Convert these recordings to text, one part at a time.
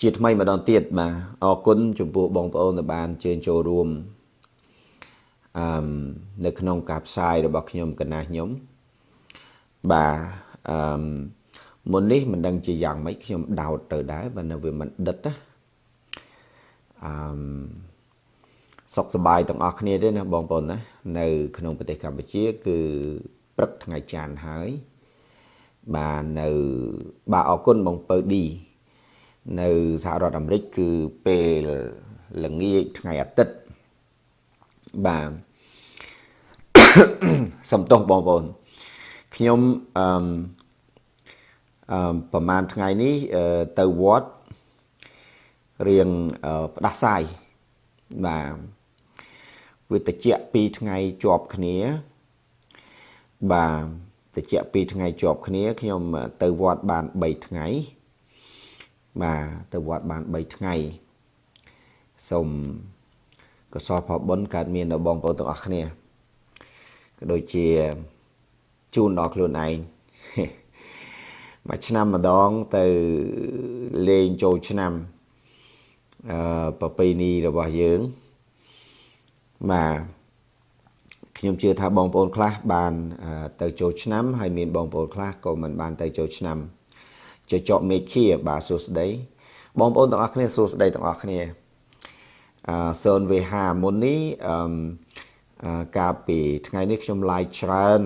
ជាថ្មីម្ដងទៀតបាទអរគុណចំពោះបងប្អូនដែលបានជើញចូលរួមអឺនៅក្នុងការផ្សាយរបស់ខ្ញុំកណាខ្ញុំបាទអឺមុននេះមិនដឹងជាយ៉ាងម៉េចខ្ញុំដោតទៅដែរបើនៅវាមិនដិតណាអឺសុខសប្បាយទាំងអស់គ្នាទេណាបងប្អូនណានៅ ក្នុងប្រទេសកម្ពុជា គឺព្រឹកថ្ងៃច័ន្ទហើយបាទនៅបាទអរគុណបងពៅឌី នៅសហរដ្ឋអាមេរិកគឺពេលល្ងាចថ្ងៃអាទិត្យបាទសំទោសបងប្អូនខ្ញុំអឺអឺប្រហែលថ្ងៃនេះទៅវត្តរៀងផ្ដាសាយបាទវាតិច2ថ្ងៃជាប់គ្នា បាទតិច2ថ្ងៃជាប់គ្នា ខ្ញុំទៅវត្តបាន3ថ្ងៃ បាទទៅវត្តបាន3ថ្ងៃសូមកសលផលបុណ្យកើតមានដល់បងប្អូនទាំងអស់គ្នាក៏ដូចជាជូនដល់ខ្លួនឯងមួយឆ្នាំម្ដងទៅលេងចូលឆ្នាំអឺប្រពៃណីរបស់យើងបាទខ្ញុំជឿថាបងប្អូនខ្លះបានទៅចូលឆ្នាំហើយមានបងប្អូនខ្លះក៏មិនបានទៅចូលឆ្នាំ ចចកមេឃាបាទសួស្តីបងប្អូនទាំងអស់គ្នាសួស្តីទាំងអស់គ្នាអឺសូន VH មុននេះអឺកាលពីថ្ងៃនេះខ្ញុំ live ច្រើន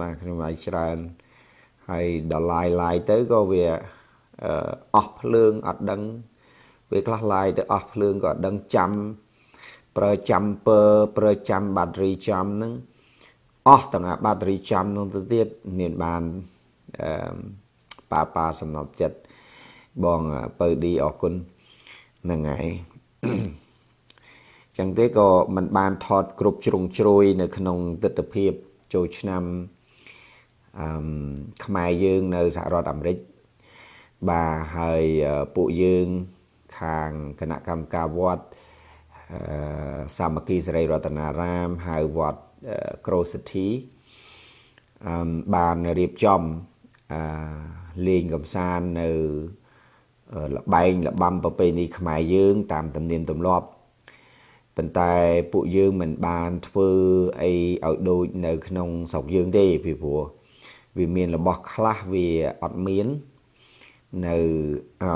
បាទខ្ញុំ live ច្រើនហើយដល់ live live ទៅក៏វាអស់ភ្លើងអត់ដឹងពេលខ្លះ live ទៅអស់ភ្លើងក៏អត់ដឹងចាំប្រើចាំពើប្រើចាំបាតរីចាំហ្នឹងអស់ទាំងបាតរីចាំហ្នឹងទៅទៀតមានបានអឺ ប៉ាប៉ាសំណប់ចិត្តបងពៅឌីអរគុណហ្នឹងហើយចឹងទេក៏មិនបានថតគ្រប់ជ្រុងជ្រោយនៅក្នុងទស្សនវិជ្ជាចូលឆ្នាំអឺខ្មែរយើងនៅសហរដ្ឋអាមេរិកបាទហើយពួកយើងខាងគណៈកម្មការវត្តសាមគ្គីសេរីរតនារាមហៅវត្តក្រូសិទ្ធីបានរៀបចំអឺ លេងកំសាន្តនៅលបែងលបាំប្រពៃណីខ្មែរយើង តាមទំនៀមទម្លាប់ប៉ុន្តែពួកយើងមិនបានធ្វើអីឲ្យដូចនៅ ក្នុងស្រុកយើងទេពីព្រោះវាមានរបស់ខ្លះវាអត់មាននៅអឺ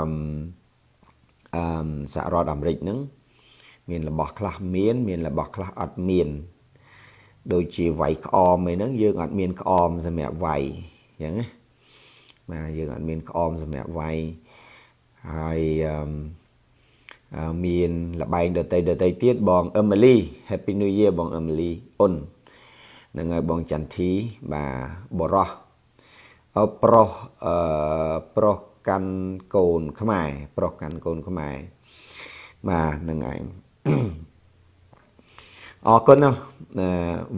អឺសហរដ្ឋអាមេរិកហ្នឹងមានរបស់ខ្លះមាន មានរបស់ខ្លះអត់មាន ដូចជាវាយក្អមអីហ្នឹងយើងអត់មានក្អមសម្រាប់វាយអញ្ចឹងណា បាទយើងអត់មានក្អមសម្រាប់វាយហើយអឺមានលបែងដតីដតីទៀតបងអឹមលី Happy New Year បងអឹមលីអ៊ុននឹងហើយបងចន្ទធីបាទបរោះអប្រុសអឺប្រុសកាន់កូនខ្មែរប្រុសកាន់កូនខ្មែរបាទនឹងឯងអរគុណណា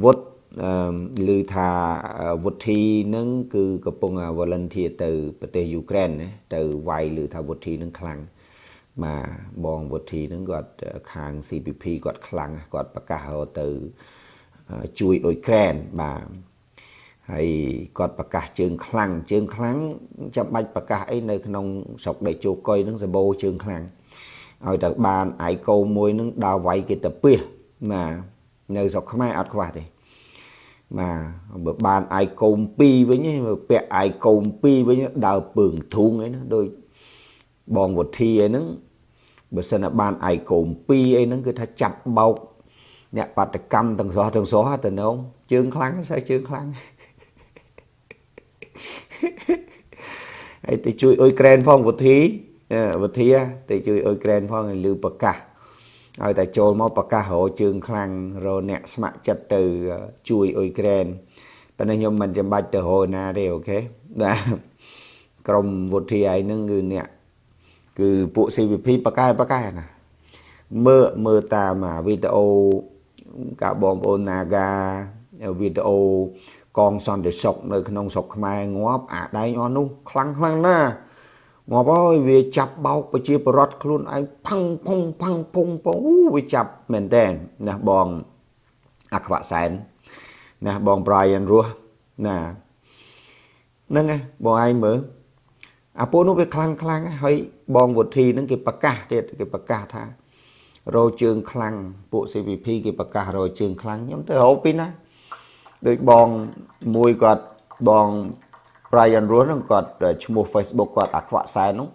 វុទ្ធ ឮថាវុទ្ធីនឹងគឺកំពុង volunteer ទៅប្រទេសយូក្រែនណាទៅវាយឮថាវុទ្ធីនឹងខ្លាំងបាទបងវុទ្ធីនឹងគាត់ខាង CPP គាត់ខ្លាំងគាត់ប្រកាសទៅជួយអ៊ុយក្រែនបាទហើយគាត់ប្រកាសជើងខ្លាំងជើងខ្លាំងចាំបាច់ប្រកាសអីនៅក្នុងស្រុកដីជោកុយនឹងសបោជើងខ្លាំងឲ្យតែបានអាយកោមួយនឹងដើរវាយគេទៅពះបាទនៅស្រុកខ្មែរអត់ខ្វះទេ បាទបើបានអាយកោម2វិញពាក់អាយកោម2វិញដើរពើងធុងអីណាដូចបងវុធីអីហ្នឹងបើសិនបានអាយកោម2អីហ្នឹងគឺថាចាប់បោកអ្នកបាតកម្មទាំងសោះទាំងសោះទៅនងជើងខ្លាំងស្អីជើងខ្លាំងហើយទៅជួយអ៊ុយក្រែនផងវុធីវិធាទៅជួយអ៊ុយក្រែនផងឲ្យលឺប្រកាស ឲ្យតែចូលមកប្រកាសរជើងខ្លាំងរអ្នកស្ម័គ្រចិត្តទៅជួយអ៊ុយក្រែនប៉ុន្តែខ្ញុំមិនចាំបាច់ទៅរណាទេអូខេបាទក្រុមវុធាឯហ្នឹងគឺអ្នកគឺពួក CVP ប្រកែប្រកែណាមើលមើលតាមវីដេអូកាបងប្អូន Naga វីដេអូកងសន្តិសុខនៅក្នុងស្រុកខ្មែរងាប់អាដែងអស់នោះខ្លាំងខ្លាំងណាស់ ងាប់ហើយវាចាប់បោកប្រជាពលរដ្ឋខ្លួនឯងផឹងផុងផឹងផុងពងអូវាចាប់មែនតែនណាបងអខ្វៈសែនណាបង Brian រស់ណាហ្នឹងបងឯងមើលអាពួកនោះវាខ្លាំងខ្លាំងហើយបងវុធីនឹងគេប្រកាសទៀតគេប្រកាសថារោជើងខ្លាំងពួក CVP គេប្រកាសរោជើងខ្លាំងខ្ញុំទៅរោពីណាដូចបងមួយគាត់បង Brian Ross ហ្នឹងគាត់ឈ្មោះ Facebook គាត់អាខ្វាក់សែននោះ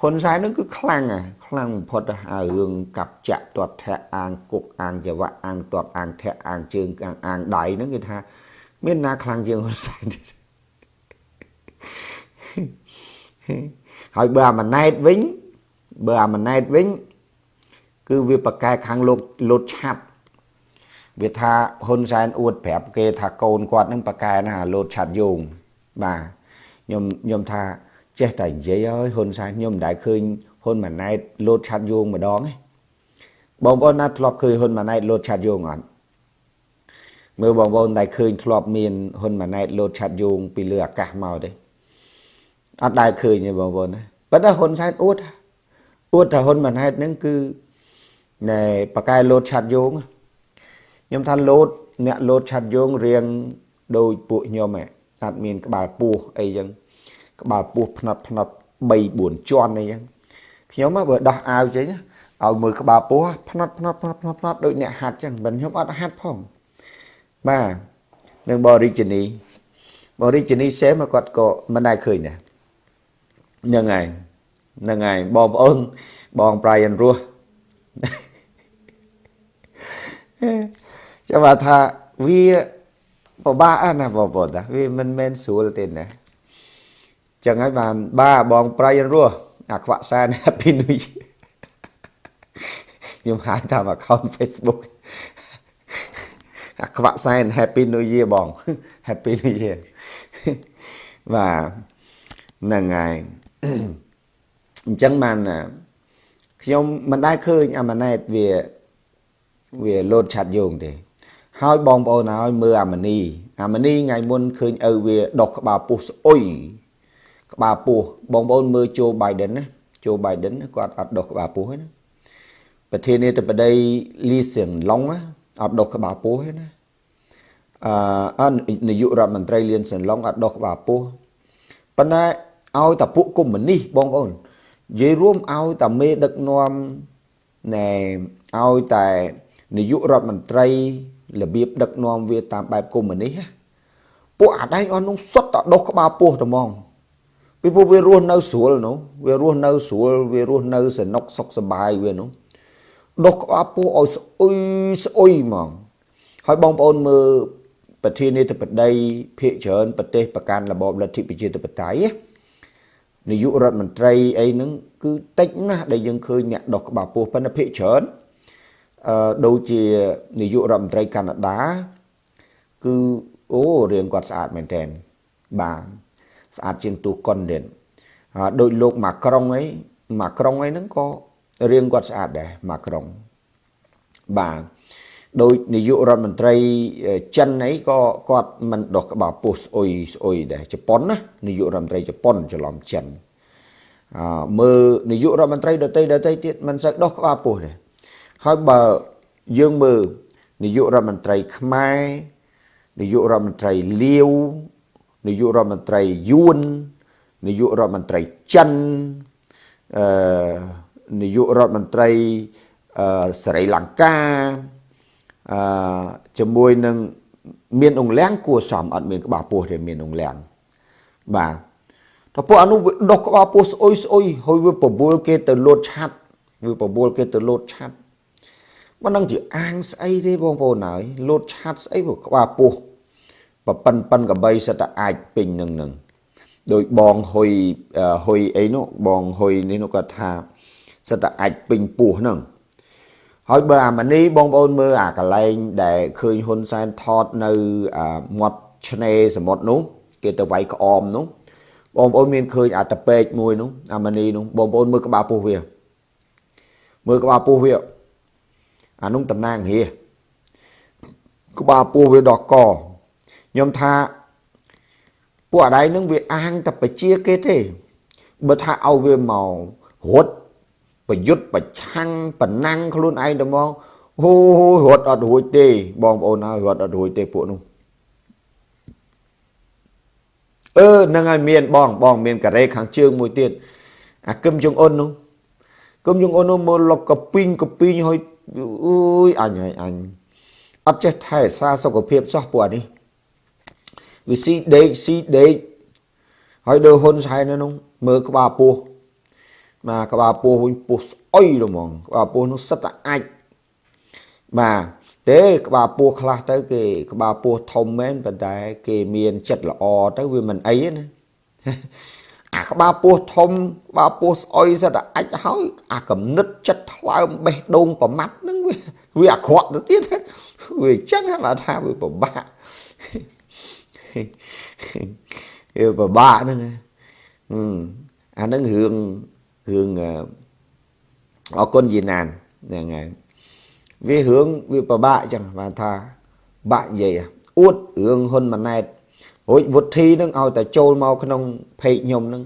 ហ៊ុនសែនហ្នឹងគឺខ្លាំងហ่ะខ្លាំងបំផុតអារឿងកាប់ចាក់ទាត់ធាក់អាងគុកអាងចង្វាក់អាងទាត់អាងធាក់អាងជើងអាងអាងដៃហ្នឹងគេថា មានណាខ្លាំងជាងហ៊ុនសែនហើយបើអាម៉ណែតវិញបើអាម៉ណែតវិញ គឺវាប្រកែខាងលោកលូតឆាប់វាថាហ៊ុនសែនអួតប្រាប់គេថាកូនគាត់នឹងប្រកែណាលូតឆាត់យង បាទខ្ញុំខ្ញុំថាចេះតែនិយាយហើយហ៊ុនសែនខ្ញុំមិនដែលឃើញហ៊ុនម៉ាណែតលោតឆាត់យងម្ដងទេបងប្អូនណាធ្លាប់ឃើញហ៊ុនម៉ាណែតលោតឆាត់យងអត់មើលបងប្អូនដែលឃើញធ្លាប់មានហ៊ុនម៉ាណែតលោតឆាត់យងពីលើអាកាសមកទេអត់ដែលឃើញទេបងប្អូនណាប៉ុន្តែហ៊ុនសែនអួតអួតថាហ៊ុនម៉ាណែតហ្នឹងគឺណែបកែលោតឆាត់យងខ្ញុំថាលោតអ្នកលោតឆាត់យងរៀងដូចពួកខ្ញុំហ៎ អត់មានក្បាលពោះអីចឹងក្បាលពោះផ្នត់ផ្នត់3 4ជាន់អីចឹងខ្ញុំបើដោះអាវចេញឲ្យមើលក្បាលពោះផ្នត់ផ្នត់ផ្នត់ផ្នត់ផ្នត់ដូចអ្នកហាត់ចឹងមិនខ្ញុំអត់ហាត់ផងបាទនឹងបរិជនីបរិជនីសេមគាត់ក៏មិនដែលឃើញដែរហ្នឹងហើយហ្នឹងហើយបងប្អូនបង Brian រស់ចាំថាវា ពិបាកណាបងប្អូនណាវាមិនមែនស្រួលទេណាចឹងហើយបានបាបងប្រៃរស់អាខ្វាក់សែន Happy New Year ខ្ញុំហៅតាម account Facebook អាខ្វាក់សែន Happy New Year បង Happy New Year បាទហ្នឹងហើយអញ្ចឹងបានខ្ញុំមិនដែលឃើញអាម៉ាណែតវាវាលោតឆាត់យោងទេ ហើយបងប្អូនហើយមើលអាមនីអាមនីថ្ងៃមុនឃើញឪវាដុសក្បាលពោះស្អុយក្បាលពោះបងប្អូនមើលជូបៃដិនណាជូបៃដិនគាត់អត់ដុសក្បាលពោះទេណាប្រធានាធិបតីលីសៀងឡុងអត់ដុសក្បាលពោះទេណាអឺនាយករដ្ឋមន្ត្រីលៀនសៀងឡុងអត់ដុសក្បាលពោះប៉ុន្តែឲ្យតែពួកកុម្មុយនីសបងប្អូននិយាយរួមឲ្យតែមេដឹកនាំណែឲ្យតែនាយករដ្ឋមន្ត្រី របៀបដឹកនាំវាតាមបែបកុម្មុយនីសពួកអាដែងអស់នោះសុទ្ធតែដុសក្បាលពោះតែហ្មងពីពួកវារស់នៅស្រួលនោះវារស់នៅស្រួលវារស់នៅសនុកសុខសប្បាយវានោះដុសក្បាលពោះឲ្យស្អុយស្អុយហ្មងហើយបងប្អូនមើលប្រធានាធិបតីភាគច្រើនប្រទេសប្រកាន់របបលទ្ធិប្រជាធិបតេយ្យនាយករដ្ឋមន្ត្រីអីហ្នឹងគឺតិចណាស់ដែលយើងឃើញអ្នកដុសក្បាលពោះប៉ុន្តែភាគច្រើនអឺ ដូចជានាយករដ្ឋមន្ត្រីកាណាដាគឺអូរៀងគាត់ស្អាតមែនតើបាទស្អាតជាងទូកុនទៀតហើយដូចលោកម៉ាក្រុងអីម៉ាក្រុងអីហ្នឹងក៏រៀងគាត់ស្អាតដែរម៉ាក្រុងបាទដោយនាយករដ្ឋមន្ត្រីចិនអីក៏គាត់មិនដោះក្បាលពោះស្អុយស្អុយដែរជប៉ុនណានាយករដ្ឋមន្ត្រីជប៉ុនច្រឡំចិនអឺមើលនាយករដ្ឋមន្ត្រីដទៃដទៃទៀតមិនសូវដោះក្បាលពោះទេ ហើយបើយើងមើលនាយករដ្ឋមន្ត្រីខ្មែរនាយករដ្ឋមន្ត្រីលាវនាយករដ្ឋមន្ត្រីយួននាយករដ្ឋមន្ត្រីចិនអឺនាយករដ្ឋមន្ត្រីអឺស្រីលង្កាអឺជាមួយនឹងមានអង្លាំងគួសមអត់មានក្បាលពោះទេមានអង្លាំងបាទតើពួកអនុវាដុសក្បាលពោះស្អុយស្អុយហើយវាបបួលគេទៅលោតឆាត់វាបបួលគេទៅលោតឆាត់ មិនដឹងជាអាងស្អីទេបងប្អូនហើយលោតឆាត់ស្អីព្រោះក្បាលពោះប៉ប៉ិនប៉ិនកបីសិតតែអាចពេញនឹងនឹងដោយបងហ៊ុយហ៊ុយអីនោះបងហ៊ុយនេះនោះគាត់ថាសិតតែអាចពេញពោះហ្នឹងហើយបើអាម៉ានីបងប្អូនមើលអាកន្លែងដែលឃើញហ៊ុនសែនថតនៅមាត់ឆ្នេរសមុទ្រនោះគេទៅវាយក្អមនោះបងប្អូនមានឃើញអាតពេកមួយនោះអាម៉ានីនោះបងប្អូនមើលក្បាលពោះវាមើលក្បាលពោះវា អានោះតំណាងរាក្បាលពោះវាដកកខ្ញុំថាពួកអដៃនឹងវាអាងតែបជាគេទេបើថាឲ្យវាមករត់ប្រយុទ្ធប្រឆាំងប្រណាំងខ្លួនឯងទៅមកហូរត់អត់រួចទេ បងប្អូនហើយរត់អត់រួចទេពួកនោះអឺហ្នឹងហើយមានបង បងមានកូរ៉េខាងជើងមួយទៀតអាគឹមជុងអ៊ុននោះគឹមជុងអ៊ុននោះមើលលុកកពីងកពីងហើយ អើយអញហើយអញអត់ចេះថែសារសុខភាពសោះពួកនេះវាស៊ីដេកស៊ីដេកហើយដើហ៊ុនសែននោះមើលក្បាលពោះបាទក្បាលពោះវិញពោះស្អុយហ្មងក្បាលពោះនោះសិតតែអាចបាទទេក្បាលពោះខ្លះទៅគេក្បាលពោះធំមែនប៉ុន្តែគេមានចិត្តល្អទៅវាមិនអីណា អាក្បាលពោះធំក្បាលពោះស្អុយសិតតែអាចហើយអាកំណត់ចិត្តថ្លើមបេះដូងប្រមាត់ហ្នឹងវាវាអាក្រក់ទៅទៀតវាអញ្ចឹងបាទថាវាពិបាកវាពិបាកហ្នឹងអាហ្នឹងរឿងរឿងអរគុណយីណានហ្នឹងហើយវារឿងវាពិបាកចឹងបានថាបាក់និយាយអួតរឿងហ៊ុនម៉ាណែត រួចវុធីនឹងឲ្យតែចូលមកក្នុងเพจខ្ញុំនឹង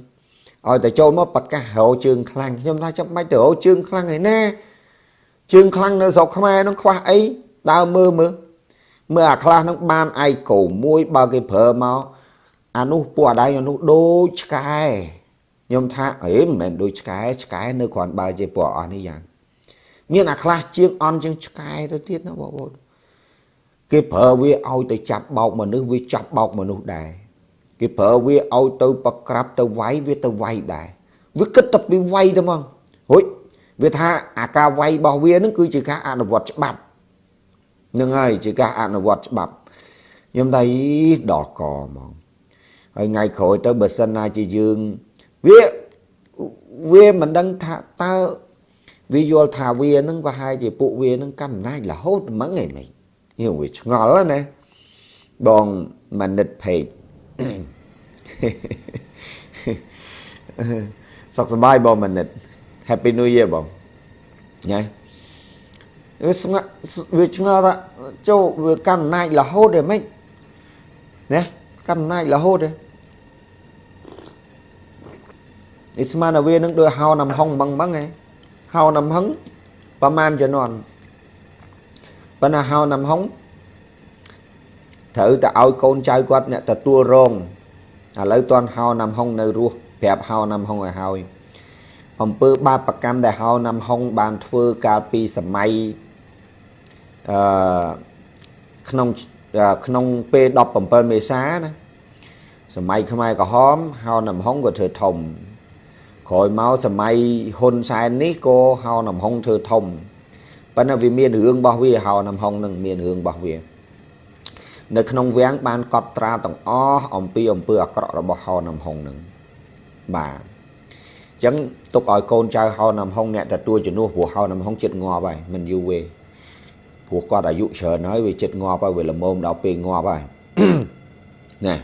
ឲ្យតែចូលមកប្រកាសរោជើងខ្លាំងខ្ញុំថាចាំបាច់ទៅរោជើងខ្លាំងឯណាជើងខ្លាំងនៅស្រុកខ្មែរនឹងខ្វះអីដើរមើលមើលមើលអាខ្លះនឹងបានឯកោមួយបើគេប្រើមកអានោះពួកអាដៃអានោះដូចឆ្កែខ្ញុំថាអេមិនមែនដូចឆ្កែឆ្កែនៅគ្រាន់បើជាពួកអស់នេះយ៉ាងមានអាខ្លះជាងអន់ជាងឆ្កែទៅទៀតណាបងប្អូន គេប្រើវាឲ្យទៅចាប់បោកមនុស្សវាចាប់បោកមនុស្សដែរគេប្រើវាឲ្យទៅប្រក្រាបទៅវាយវាទៅវាយដែរវាគិតតែពីវាយទៅហ្មងហុយវាថាអាការវាយរបស់វានឹងគឺជាការអនុវត្តច្បាប់នឹងហើយជាការអនុវត្តច្បាប់ខ្ញុំថាដល់កហ្មងហើយថ្ងៃក្រោយទៅបើសិនណាជាយើងវាវាមិនដឹងថាតើវាយល់ថាវានឹងប្រហែលជាពួកវានឹងកាន់អំណាចរហូតហ្មងឯង នេះវាឆ្ងល់ណាបងមនិតពេកសុខសប្បាយបងមនិត Happy New Year បងញ៉ៃវាស្ងាត់វាឆ្ងល់ថាចូលវាកាន់អំណាចរហូតទេម៉េចណាកាន់អំណាចរហូតទេនេះស្មានតែវានឹងដូចហៅនំហុងបឹងបឹងឯងហៅនំហុងប្រហែលជំនាន់ ប៉ុន្តែហៅនំហុងត្រូវតែឲ្យកូនចៅគាត់អ្នកទទួលរងឥឡូវតន់ហៅនំហុងនៅរស់ប្រាប់ហៅនំហុងឲ្យហើយអំពើបាបកម្មដែលហៅនំហុងបានធ្វើកាលពីសម័យអឺក្នុងក្នុងពេល17មេសាណាសម័យខ្មែរក្រហមហៅនំហុងក៏ធ្វើធំក្រោយមកសម័យហ៊ុនសែននេះក៏ហៅនំហុងធ្វើធំ ប៉ុន្តែវាមានរឿងរបស់វាហៅនំហុងនឹងមានរឿងរបស់វានៅក្នុងវាំងបានកត់ត្រាទាំងអស់អំពីអំពើអាក្រក់របស់ហៅនំហុងនឹងបាទអញ្ចឹងទុកឲ្យកូនចៅហៅនំហុងអ្នកទទួលជំនួសព្រោះហៅនំហុងចិត្តងាប់ហើយមិនយូរទេព្រោះគាត់អាយុច្រើនហើយវាចិត្តងាប់ហើយវាល្មមដល់ពេលងាប់ហើយណា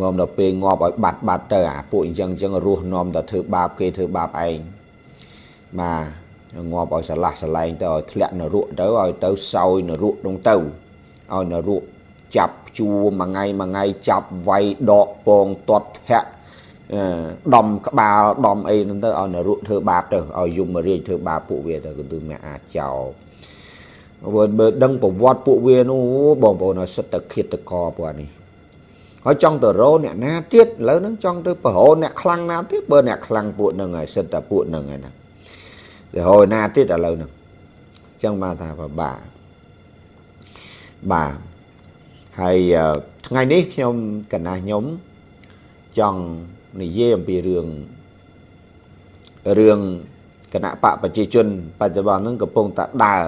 មកដល់ពេលងាប់ឲ្យបាត់បាត់ទៅអាពួកអញ្ចឹងអញ្ចឹងរស់នាំតែធ្វើបាបគេធ្វើបាបឯងបាទ ងាប់ឲ្យស្រឡះស្រឡែងទៅឲ្យធ្លាក់នរកទៅឲ្យទៅសោយនរកនោះទៅឲ្យនរកចាប់ជួមួយថ្ងៃមួយថ្ងៃចាប់វាយដកពងទាត់ធាក់ដំក្បាលដំអីហ្នឹងទៅឲ្យនរកធ្វើបាបទៅឲ្យយមរាជធ្វើបាបពួកវាទៅគឺមិនអាចចោលបើដឹងប្រវត្តិពួកវានោះបងប្អូនឲ្យសិតតែឃាតករពួកនេះហើយចង់ទៅរោអ្នកណាទៀតឥឡូវហ្នឹងចង់ទៅប្រហោអ្នកខ្លាំងណាទៀតបើអ្នកខ្លាំងពួកហ្នឹងហើយសិតតែពួកហ្នឹងហើយណា ទៅហោណាទៀតឥឡូវហ្នឹងអញ្ចឹងបានថាពិបាកបាទហើយថ្ងៃនេះខ្ញុំកណាស់ខ្ញុំចង់និយាយអំពីរឿងរឿងគណៈបកប្រជាជនបច្ចុប្បន្នហ្នឹងកំពុងតែដើរ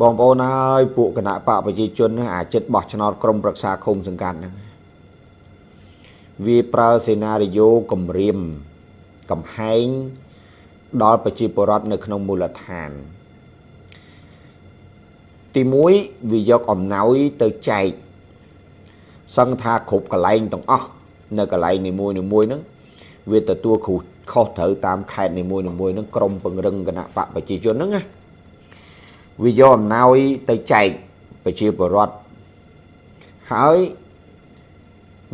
បងប្អូនហើយពួកគណៈបកប្រជាជនហ្នឹងអាចិត្តបោះឆ្នោតក្រមប្រឹក្សាឃុំសង្កាត់ហ្នឹងវាប្រើសេណារីយ៉ូគម្រាមកំហែង ដល់ប្រជាពលរដ្ឋនៅក្នុងមូលដ្ឋាន ទី1វាយកអំណោយទៅចែកសឹងថាគ្រប់កន្លែងទាំងអស់នៅកន្លែងនីមួយនីមួយហ្នឹងវាទទួលគ្រូខុសត្រូវតាមខេត្តនីមួយនីមួយហ្នឹងក្រមពង្រឹងគណៈបកប្រជាជនហ្នឹងណាវាយកអំណោយទៅចែកប្រជាពលរដ្ឋហើយ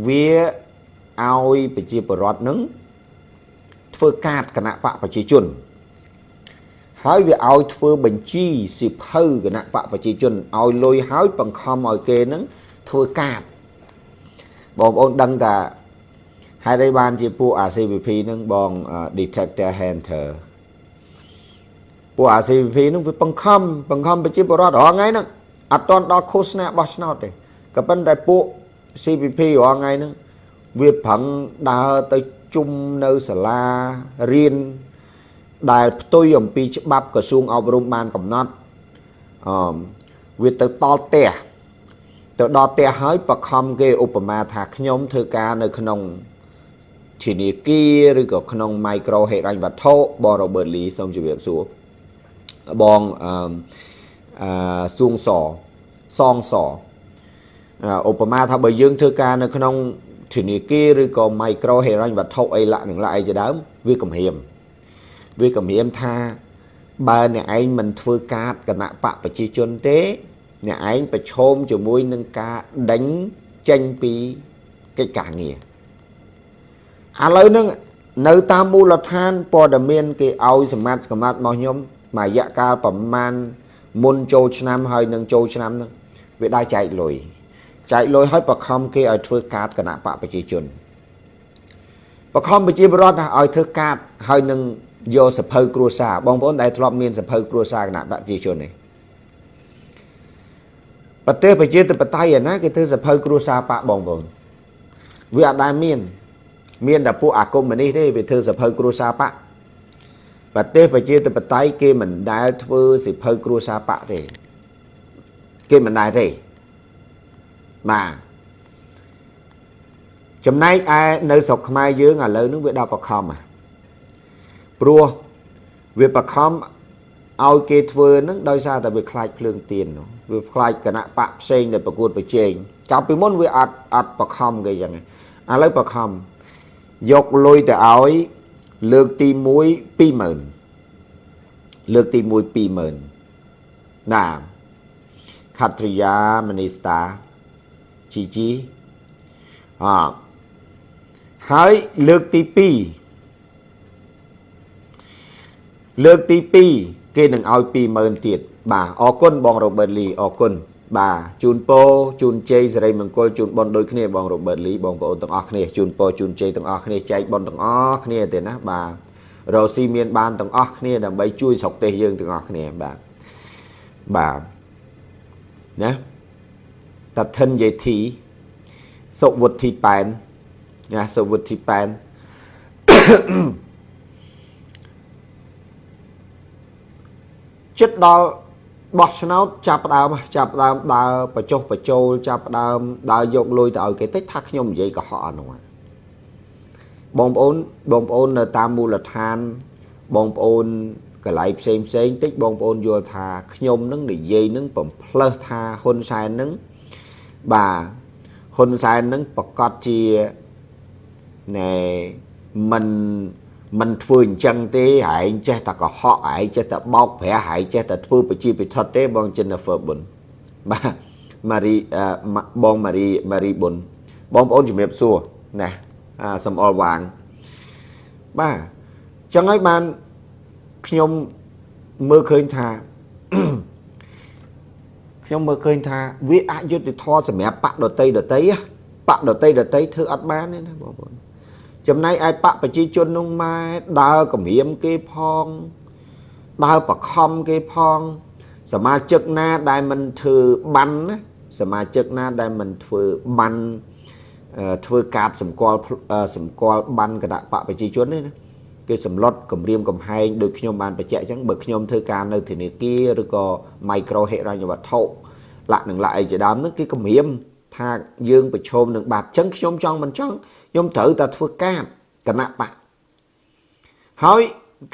វាឲ្យប្រជាពលរដ្ឋនឹង ធ្វើកាតគណៈបកប្រជាជន ហើយវាឲ្យធ្វើបញ្ជីសិភៅគណៈបកប្រជាជនឲ្យលុយហើយបង្ខំឲ្យគេនឹងធ្វើកាតបងប្អូនដឹងថាហេតុអីបានជាពួក RCVP នឹងបង detector hunter ពួក RCVP នឹងវាបង្ខំបង្ខំប្រជាពលរដ្ឋរាល់ថ្ងៃហ្នឹងអត់ទាន់ដល់ឃោសនាបោះឆ្នោតទេក៏ប៉ុន្តែពួក CPP រាល់ថ្ងៃហ្នឹងវាប្រឹងដើរទៅ ជុំនៅសាលារៀនដែលផ្ទុយអំពីច្បាប់ក្រសួងអប់រំបានកំណត់អឺវាទៅតល់ផ្ទះទៅដល់ផ្ទះហើយបខំគេឧបមាថាខ្ញុំធ្វើការនៅក្នុងធនាគារឬក៏ក្នុង micro ហេរញ្ញវត្ថុបង Robert Lee សូមជម្រាបសួរបងអឺអឺសួងសសងសឧបមាថាបើយើងធ្វើការនៅក្នុង ធនាគារឬក៏ micro ហេរញ្ញវត្ថុអីលក្ខនឹងលក្ខអីជាដើមវាកំហៀមវាកំហៀមថាបើអ្នកឯងមិនធ្វើកាតគណៈបកប្រជាជនទេ អ្នកឯងប្រឈមជាមួយនឹងការដេញចេញពីកិច្ចការងារឥឡូវហ្នឹងនៅតាមមូលដ្ឋានព័ត៌មាន គេឲ្យសម្បត្តិកម្រិតរបស់ខ្ញុំមួយរយៈកាលប្រមាណមុនចូលឆ្នាំហើយនឹងចូលឆ្នាំហ្នឹងវាដើរចែកលុយ ចែកលុយឲ្យបខំគេឲ្យធ្វើកាតគណៈបកប្រជាជនបខំប្រជាពលរដ្ឋឲ្យធ្វើកាតហើយនឹងយកសភៅគ្រួសារបងប្អូនដែលធ្លាប់មានសភៅគ្រួសារគណៈបកប្រជាជននេះប្រទេសប្រជាធិបតេយ្យឯណាគេធ្វើសភៅគ្រួសារបកបងប្អូនវាអត់ដែលមាន មានតែពួកអាគមនេះទេវាធ្វើសភៅគ្រួសារបកប្រទេសប្រជាធិបតេយ្យគេមិនដែលធ្វើសិភៅគ្រួសារបកទេគេមិនដែលទេ បាទចំណែកឯនៅស្រុកខ្មែរយើងឥឡូវនេះវាដល់បខំព្រោះវាបខំឲ្យគេធ្វើនឹងដោយសារតែវាខ្លាចភ្លើងទៀនវាខ្លាចគណៈបកផ្សេងដែលប្រកួតប្រជែងចាប់ពីមុនវាអត់អត់បខំគេយ៉ាងឥឡូវបខំយកលុយទៅឲ្យលើកទី1 20000លើកទី1 20000ណាខត្រិយាមនីស្តា ជីជីអហើយលើកទី2លើកទី2គេនឹងឲ្យ20000ទៀតបាទអរគុណបងរ៉ូបឺតលីអរគុណបាទជូនពរជូនជ័យសិរីមង្គលជូនបុណ្យដូចគ្នាបងរ៉ូបឺតលីបងប្អូនទាំងអស់គ្នាជូនពរជូនជ័យទាំងអស់គ្នាចែកបុណ្យទាំងអស់គ្នាទេណាបាទរស់ស៊ីមានបានទាំងអស់គ្នាដើម្បីជួយស្រុកទេសយើងទាំងអស់គ្នាបាទបាទណា តថិនយេធីសុវុទ្ធីប៉ែនណាសុវុទ្ធីប៉ែនចិត្តដល់បោះឆ្នោតចាប់ដើមចាប់ដើមដើរបញ្ចុះបញ្ចូលចាប់ដើមដើរយកលុយទៅឲ្យគេតិចថាខ្ញុំនិយាយកុហកអានោះបងប្អូនបងប្អូននៅតាមមូលដ្ឋានបងប្អូនកន្លែងផ្សេងផ្សេងតិចបងប្អូនយល់ថាខ្ញុំនឹងនិយាយនឹងបំផ្លើសថាហ៊ុនសែននឹង បាទហ៊ុនសែននឹងប្រកាសជាណែមិនមិនធ្វើអញ្ចឹងទេហែងចេះតែកុហកហែងចេះតែបោកប្រាស់ហែងចេះតែធ្វើប្រជាពិធដ្ឋទេបង Jennifer បុនបាទម៉ារីបងម៉ារីម៉ារីបុនបងប្អូនជំរាបសួរណាសំអល់វាងបាទអញ្ចឹងហើយបានខ្ញុំមើលឃើញថា ខ្ញុំមើលឃើញថាវាអយុត្តិធម៌សម្រាប់បកដតីដតីបកដតីដតីធ្វើអត់បានទេណាបងប្អូនចំណែកឯបកប្រជាជននោះម៉ែដើរគម្រាមគេផងដើរបខំគេផង សមាជិកណាដែលមិនធ្វើបានណាសមាជិកណាដែលមិនធ្វើបានធ្វើកាតសម្គាល់សម្គាល់បានគណៈបកប្រជាជននេះណា គេសម្លុតគម្រាមកំហែងដូចខ្ញុំបានបញ្ជាក់អញ្ចឹងបើខ្ញុំធ្វើការនៅធនាគារឬក៏ micro ហិរញ្ញវត្ថុលក្ខនឹងលក្ខអីជាដើមហ្នឹងគេគម្រាមថាយើងប្រឈមនឹងបាត់អញ្ចឹងខ្ញុំចង់មិនចង់ខ្ញុំត្រូវតែធ្វើកាតគណៈបកហើយ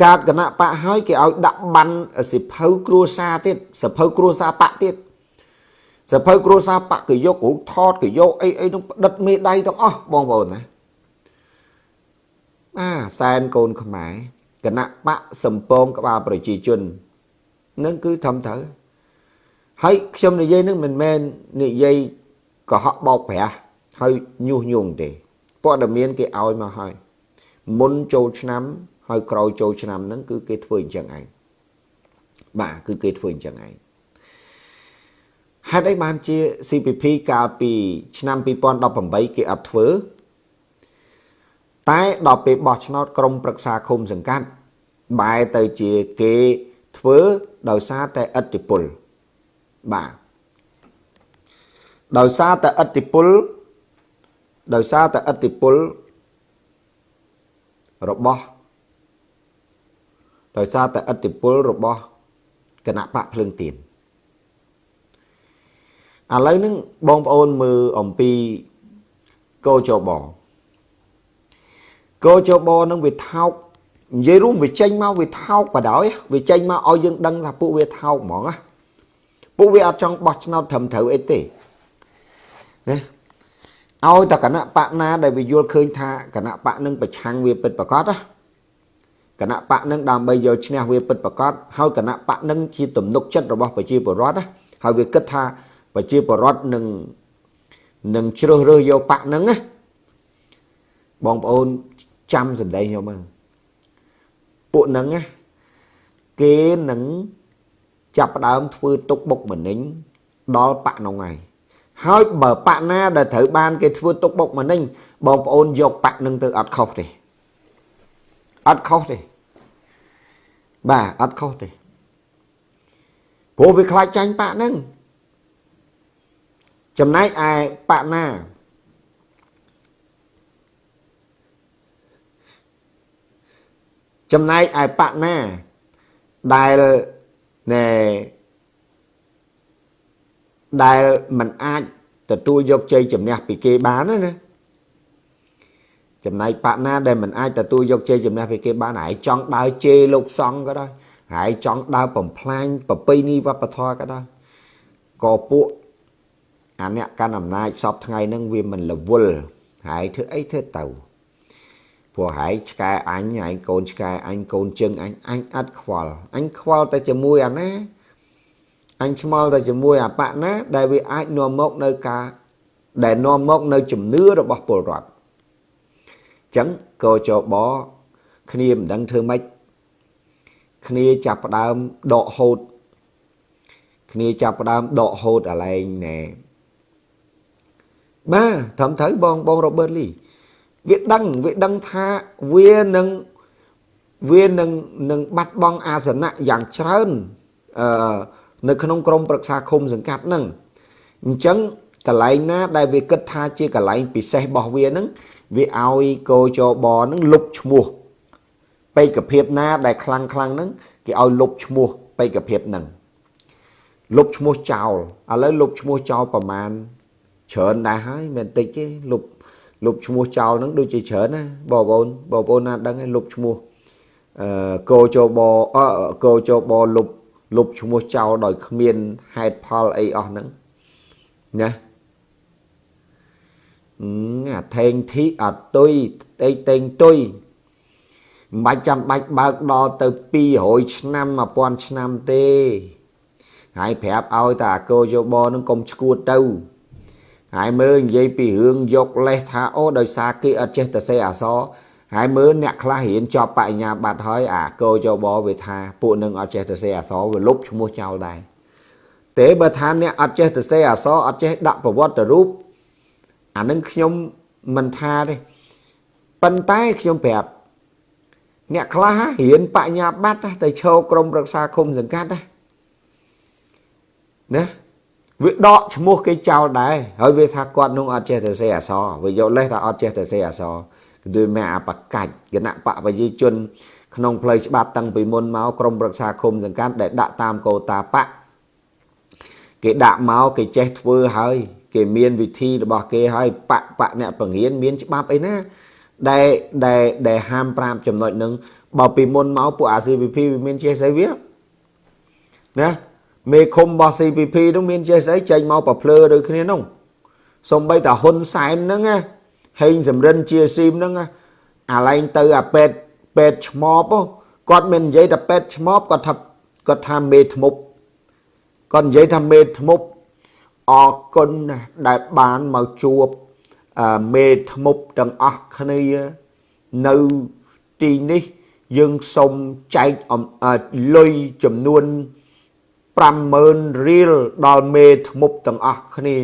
កាតគណៈបកហើយគេឲ្យដាក់បានសិភៅគ្រួសារទៀតសិភៅគ្រួសារបកទៀតសិភៅគ្រួសារបកគេយករូបថតគេយកអីអីនឹងផ្ដិតមេដៃទាំងអស់បងប្អូនណា បាទសែនកូនខ្មែរគណៈបកសំពងក្បាលប្រជាជននឹងគឺធំត្រូវហើយខ្ញុំនិយាយនឹងមិនមែននិយាយកុហកបោកប្រាស់ហើយញុះញង់ទេព័ត៌មានគេឲ្យមកហើយមុនចូលឆ្នាំហើយក្រោយចូលឆ្នាំហ្នឹងគឺគេធ្វើអញ្ចឹងឯងបាទគឺគេធ្វើអញ្ចឹងឯងហេតុអីបានជា CPP កាលពីឆ្នាំ2018គេអត់ធ្វើ តែដល់ពេលបោះឆ្នោតក្រុមប្រឹក្សាឃុំសង្កាត់បែរទៅជាគេធ្វើដោយសារតែអតិពលបាទដោយសារតែអតិពលដោយសារតែអតិពលរបស់ដោយសារតែអតិពលរបស់គណៈបកភ្លើងទៀនឥឡូវហ្នឹងបងប្អូនមើលអំពីកោចប កោចបនឹងវាថោកនិយាយរួមវាចេញមកវាថោកបដ ாய் វាចេញមកឲ្យយើងដឹងថាពួកវាថោកហ្មងណាពួកវាអត់ចង់បោះឆ្នោតត្រឹមត្រូវអីទេណាឲ្យតែគណៈបកណាដែលវាយល់ឃើញថាគណៈបកនឹងប្រឆាំងវាពិតប្រកបណាគណៈបកនឹងដើម្បីយកឈ្នះវាពិតប្រកបហើយគណៈបកនឹងជាទំនុកចិត្តរបស់ប្រជាពលរដ្ឋណាហើយវាគិតថាប្រជាពលរដ្ឋនឹងនឹងជ្រើសរើសយកបកនឹងណាបងប្អូន ចាំសម្ដែងយកមើលពួកនឹងណាគេនឹងចាប់ផ្ដើមធ្វើទុកបុកម្នេញដល់បកនោះហើយហើយបើបកណាដែលត្រូវបានគេធ្វើទុកបុកម្នេញបងប្អូនយកបកនឹងទៅអត់ខុសទេអត់ខុសទេបាទអត់ខុសទេព្រោះវាខ្លាចចាញ់បកនឹងចំណែកឯបកណា ចំណែកឯបកណាដែលណែដែលมันអាចទទួលយកជ័យជំនះពីគេបានណាចំណែកបកណាដែលมันអាចទទួលយកជ័យជំនះពីគេបានហើយចង់ដើរជេរលោកសង្ឃក៏ដោយហើយចង់ដើរបំផ្លាញប្រពៃណីវប្បធម៌ក៏ដោយក៏ពួកអាអ្នកកាន់អំណាចសពថ្ងៃហ្នឹងវាមិនរវល់ហើយធ្វើអីធ្វើទៅ ព្រោះហើយឆ្កែអញហើយកូនឆ្កែអញកូនជើងអញអញអត់ខ្វល់អញខ្វល់តែជាមួយអាណាអញឆ្មល់តែជាមួយអបៈណាដែលវាអាចនាំមកនៅការដែលនាំមកនៅជំនឿរបស់ពលរដ្ឋចឹងកោចបគ្នាមិនដឹងធ្វើម៉េចគ្នាចាប់ផ្ដើមដកហូតគ្នាចាប់ផ្ដើមដកហូតអាឡែងណែបាទត្រឹមត្រូវបងបងរ៉ូបឺតលី វាដឹងវាដឹងថាវានឹងវានឹងនឹងបាត់បង់អាសនៈយ៉ាងច្រើនអឺនៅក្នុងក្រមប្រឹក្សាឃុំសង្កាត់ហ្នឹងអញ្ចឹងកន្លែងណាដែលវាគិតថាជាកន្លែងពិសេសរបស់វាហ្នឹងវាឲ្យកោចបហ្នឹងលុបឈ្មោះបេក្ខភាពណាដែលខ្លាំងខ្លាំងហ្នឹងគេឲ្យលុបឈ្មោះបេក្ខភាពហ្នឹងលុបឈ្មោះចោលឥឡូវលុបឈ្មោះចោលប្រមាណច្រើនដែរហើយមិនតិចទេលុប លុបឈ្មោះចោលហ្នឹងដូចជាច្រើនណាបងប្អូនបងប្អូនណាដឹងឯងលុបឈ្មោះអឺកោចបអកោចបលុបលុបឈ្មោះចោលដោយគ្មានហេតុផលអីអស់ហ្នឹងណាអាថេងធីអត់ទុយតេតេងទុយមិនបាច់ចាំបាច់បើកដល់ទៅ200ឆ្នាំ1000ឆ្នាំទេហើយប្រាប់ឲ្យតែអាកោយោបនឹងកុំឈួតទៅ ហើយមើលនិយាយពីរឿងយកលេសថាអូដោយសារគេអត់ចេះទៅសេអសរហើយមើលអ្នកខ្លះរៀនចប់បញ្ញាបត្រហើយអាកោចបវាថាពួកនឹងអត់ចេះទៅសេអសរវាលុបឈ្មោះចោលដែរទេបើថាអ្នកអត់ចេះទៅសេអសរអត់ចេះដាក់ប្រវត្តិរូបអានឹងខ្ញុំមិនថាទេប៉ុន្តែខ្ញុំប្រាប់អ្នកខ្លះរៀនបញ្ញាបត្រទៅឈរក្រមរក្សាឃុំសង្កាត់ណាណា វាដកឈ្មោះគេចោលដែរហើយវាថាគាត់នោះអត់ចេះទៅសេអសរវាយកលេសថាអត់ចេះទៅសេអសរគឺមានអបកាច់គណៈបពជាជនក្នុងផ្លូវច្បាប់តាំងពីមុនមកក្រមរក្សាឃុំសង្កាត់ដែលដាក់តាមកោតាបៈគេដាក់មកគេចេះធ្វើហើយ គេមានវិធីរបស់គេហើយបៈបៈអ្នកបង្រៀនមានច្បាប់អីណាដែលដែលដែលហាម5ចំណុចនឹងបើពីមុនមកពួក ACPP វាមានចេះស្អីវាណា មេឃុំរបស់ CPP នោះមានចេះស្អីចេញមកប្រភ្លើដូចគ្នានោះសំបីតាហ៊ុនសែនហ្នឹងណាហេងសំរិនជាស៊ីមហ្នឹងអាឡែងទៅអាពេតពេតឆ្មបគាត់មិននិយាយតែពេតឆ្មបគាត់ថាគាត់ថាមេធ្មប់គាត់និយាយថាមេធ្មប់អរគុណណាស់ដែលបានមកជួបមេធ្មប់ទាំងអស់គ្នានៅទីនេះយើងសូមចែកលុយចំនួន 50000រៀលដល់មេធ្មប់ទាំងអស់គ្នា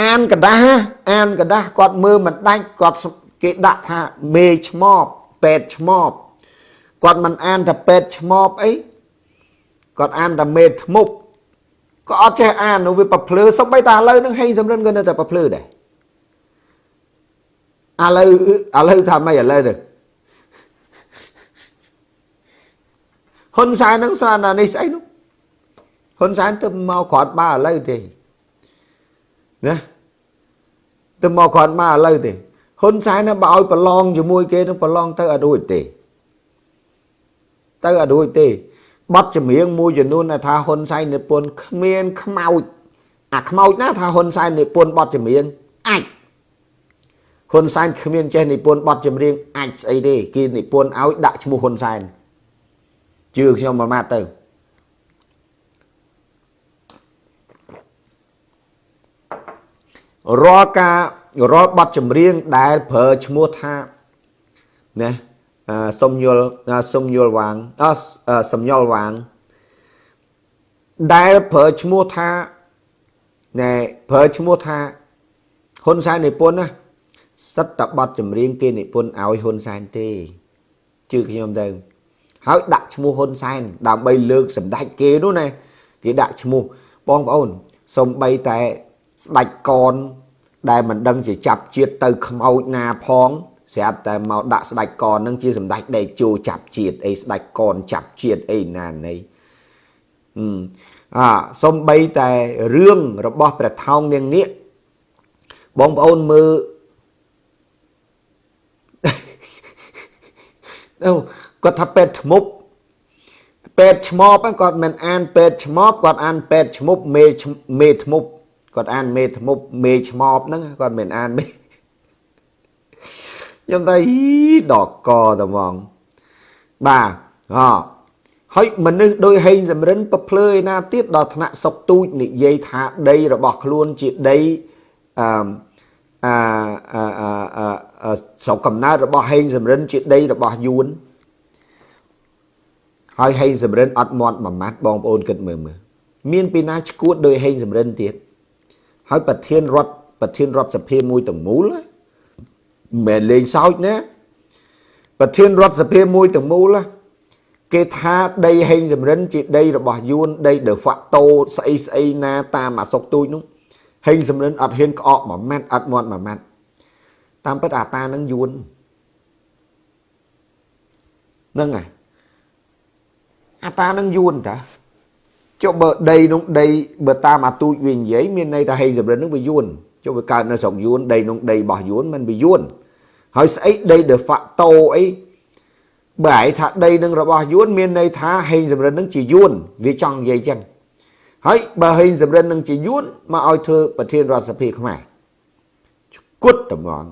អានកដាស់អានកដាស់គាត់មើលមិនដាច់គាត់គេដាក់ថាមេឆ្មបពេទ្យឆ្មបគាត់មិនអានតែពេទ្យឆ្មបអីគាត់អានតែមេធ្មប់ក៏អត់ចេះអាននៅវាប្រភ្លឺសំបីតាឥឡូវនឹងហេងសំរិនក៏នៅតែប្រភ្លឺដែរឥឡូវឥឡូវថាម៉េចឥឡូវទៅ ហ៊ុនសែននឹងស្អាតណានេះស្អីនោះហ៊ុនសែនទៅមកគ្រាន់បើឥឡូវទេណាទៅមកគ្រាន់បើឥឡូវទេហ៊ុនសែននឹងបើឲ្យប្រឡងជាមួយគេនឹងប្រឡងទៅអត់រួចទេទៅអត់រួចទេបတ်ចម្រៀងមួយចំនួនថាហ៊ុនសែននិពន្ធគ្មានខ្មោចអាខ្មោចណាថាហ៊ុនសែននិពន្ធបတ်ចម្រៀងអាចហ៊ុនសែនគ្មានចេះនិពន្ធបတ်ចម្រៀងអាចស្អីទេគេនិពន្ធឲ្យដាក់ឈ្មោះហ៊ុនសែន ជឿខ្ញុំមួយម៉ាត់ទៅរាល់ការរាល់បទចម្រៀងដែលប្រើឈ្មោះថាណាសុំយល់សុំយល់វាងអសំយល់វាងដែលប្រើឈ្មោះថាណែប្រើឈ្មោះថាហ៊ុនសែននិពន្ធណាសិតតបတ်ចម្រៀងគេនិពន្ធឲ្យហ៊ុនសែនទេជឿខ្ញុំទៅ ហើយដាក់ឈ្មោះហ៊ុនសែនដើម្បីលើកសម្ដេចគេនោះណាគេដាក់ឈ្មោះបងប្អូនសំបីតែស្ដេចកនដែលមិនដឹងជាចាប់ជាតិទៅខ្មោចណាផងស្រាប់តែមកដាក់ស្ដេចកននឹងជាសម្ដេចដេកជោចាប់ជាតិអីស្ដេចកនចាប់ជាតិអីណានៃអាសំបីតែរឿងរបស់ព្រះថោងនាងនាគបងប្អូនមើលអូ គាត់ថាពេទ្យឈ្មោះពេទ្យឈ្មោះគាត់មិនអានពេទ្យឈ្មោះគាត់អានពេទ្យឈ្មោះមេមេឈ្មោះគាត់អានមេឈ្មោះមេឈ្មោះហ្នឹងគាត់មិនអានមេខ្ញុំថាដកកតែហ្មងបាទអហើយមនុស្សដោយហេងសំរិនប្រភ្លើឯណាទៀតដល់ថ្នាក់សុកទូចនិយាយថាដីរបស់ខ្លួនជាដីអឺអាអឺស្រុកកំណើតរបស់ហេងសំរិនជាដីរបស់យួន ហើយហេងសំរិនអត់មាត់មួយម៉ាត់បងប្អូនគិតមើលមើលមានពីណាឈួតដោយហេងសំរិនទៀតហើយប្រធានរដ្ឋប្រធានរដ្ឋសភាមួយទាំងមូលមិនមែនលេងសើចណាប្រធានរដ្ឋសភាមួយទាំងមូលគេថាដីហេងសំរិន ជាដីរបស់យួនដី de facto ស្អីស្អីណាតាមអាសុកទូចនោះហេងសំរិនអត់ហ៊ានក្អកមួយម៉ាត់អត់មាត់មួយម៉ាត់តាមពិតអាតានឹងយួនហ្នឹងហើយ អាតានឹងយួនតាចុះបើដីនោះដីបើតាមអាទូចវានិយាយមានន័យថាហេងសំរិននឹងវាយួនចុះវាកើតនៅស្រុកយួនដីនោះដីរបស់យួនមិនវាយួនហើយស្អីដី de facto អីបើឯងថាដីនឹងរបស់យួនមានន័យថាហេងសំរិននឹងជាយួនវាចង់និយាយចឹងហើយបើហេងសំរិននឹងជាយួនមកឲ្យធ្វើប្រធានរដ្ឋសភាខ្មែរគត់ត្មង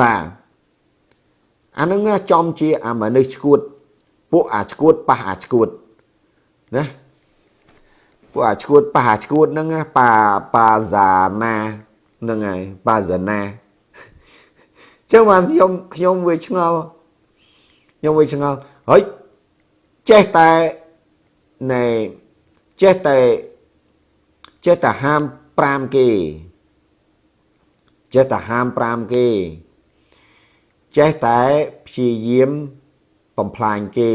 បាទអានឹងចំជាអាមនុស្សឈួត ពួកអាឈួតប៉ះអាឈួតណាពួកអាឈួតប៉ះអាឈួតហ្នឹងប៉ាប៉ាហ្សាណាហ្នឹងហើយប៉ាហ្សាណាចឹងបានខ្ញុំខ្ញុំវាឆ្ងល់ខ្ញុំវាឆ្ងល់ហើយចេះតែណែចេះតែចេះតែហាម5គេចេះតែហាម5គេចេះតែព្យាយាម បំផ្លាញគេ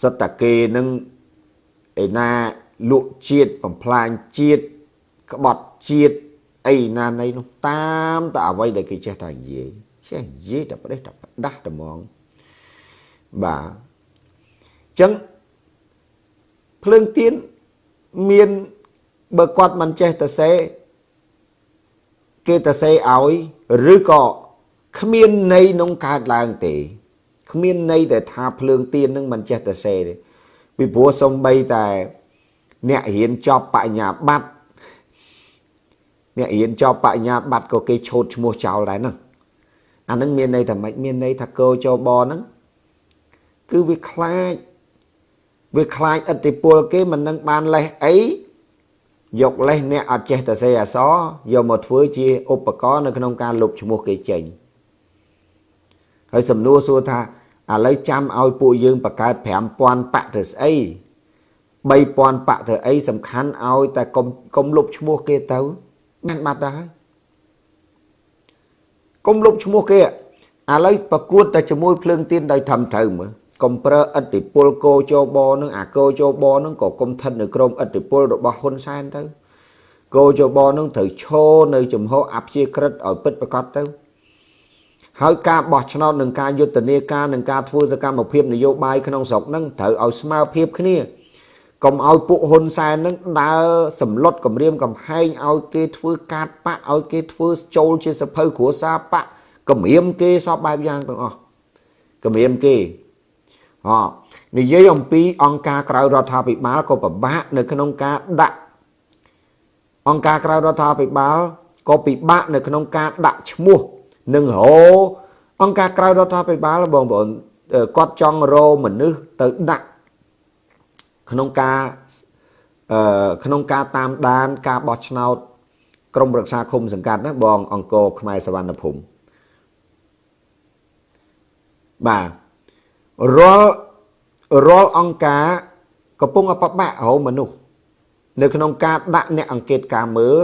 សិតតាគេនឹងឯណាលក់ជាតិបំផ្លាញជាតិក្បត់ជាតិអីណានៃនោះតាមតែអ្វីដែលគេចេះតែនិយាយចេះនិយាយតែប្រទេសតែផ្ដាស់តែហ្មងបាទអញ្ចឹងភ្លើងទៀនមានបើគាត់មិនចេះទៅសេគេទៅសេឲ្យឬក៏គ្មានន័យក្នុងកើតឡើងទេ គ្មានន័យតែថាភ្លើងទៀននឹងមិនចេះទៅសេទេពីព្រោះសំបីតែអ្នករៀនចប់បញ្ញាបត្រអ្នករៀនចប់បញ្ញាបត្រក៏គេឆូតឈ្មោះចោលដែរហ្នឹងអានឹងមានន័យថាម៉េចមានន័យថាកោចបហ្នឹងគឺវាខ្លាចវាខ្លាចឥទ្ធិពលគេមិននឹងបានលេះអីយកលេះអ្នកអត់ចេះតែសេអសយកមកធ្វើជាឧបករណ៍នៅក្នុងការលុបឈ្មោះគេចេញហើយសំណួរសួរថា ឥឡូវចាំឲ្យពួកយើងបង្កើត5000បាក់ទៅស្អី3000បាក់ទៅអីសំខាន់ឲ្យតែកុំកុំលុបឈ្មោះគេទៅបានបាត់ដែរកុំលុបឈ្មោះគេឥឡូវប្រកួតតែជាមួយភ្លើងទៀនដោយធំត្រូវមើលកុំប្រើឥទ្ធិពលកោជបនឹងអាកោជបនឹងក៏គុំថិតនៅក្រោមឥទ្ធិពលរបស់ហ៊ុនសែនទៅកោជបនឹងត្រូវឈរនៅចំហអព្យាក្រឹតឲ្យពិតប្រកបទៅ ហើយការបោះឆ្នោតនឹងការយុទ្ធនាការនឹងការធ្វើសកម្មភាពនយោបាយក្នុងស្រុកនឹងត្រូវឲ្យស្មើភាពគ្នាកុំឲ្យពួកហ៊ុនសែននឹងដើរសម្លុតគម្រាមកំហែងឲ្យគេធ្វើកាតបាក់ឲ្យគេធ្វើចូលជាសភៅគ្រួសារបាក់គម្រាមគេសពបែបយ៉ាងទាំងអស់គម្រាមគេអនិយាយអំពីអង្គការក្រៅរដ្ឋាភិបាលក៏ពិបាកនៅក្នុងការដាក់អង្គការក្រៅរដ្ឋាភិបាលក៏ពិបាកនៅក្នុងការដាក់ឈ្មោះ នឹងរអង្គការក្រៅរដ្ឋាភិបាលបងប្អូនគាត់ចង់រមនុស្សទៅដាក់ក្នុងការអឺក្នុងការតាមដាន ការបោះឆ្នោតក្រមរក្សាឃុំសង្កាត់ណាបងអង្គរខ្មែរសវណ្ណភូមិបាទរាល់រាល់អង្គការកំពុងអបបាក់រោមនុស្សនៅក្នុងការដាក់អ្នកអង្កេតការមើល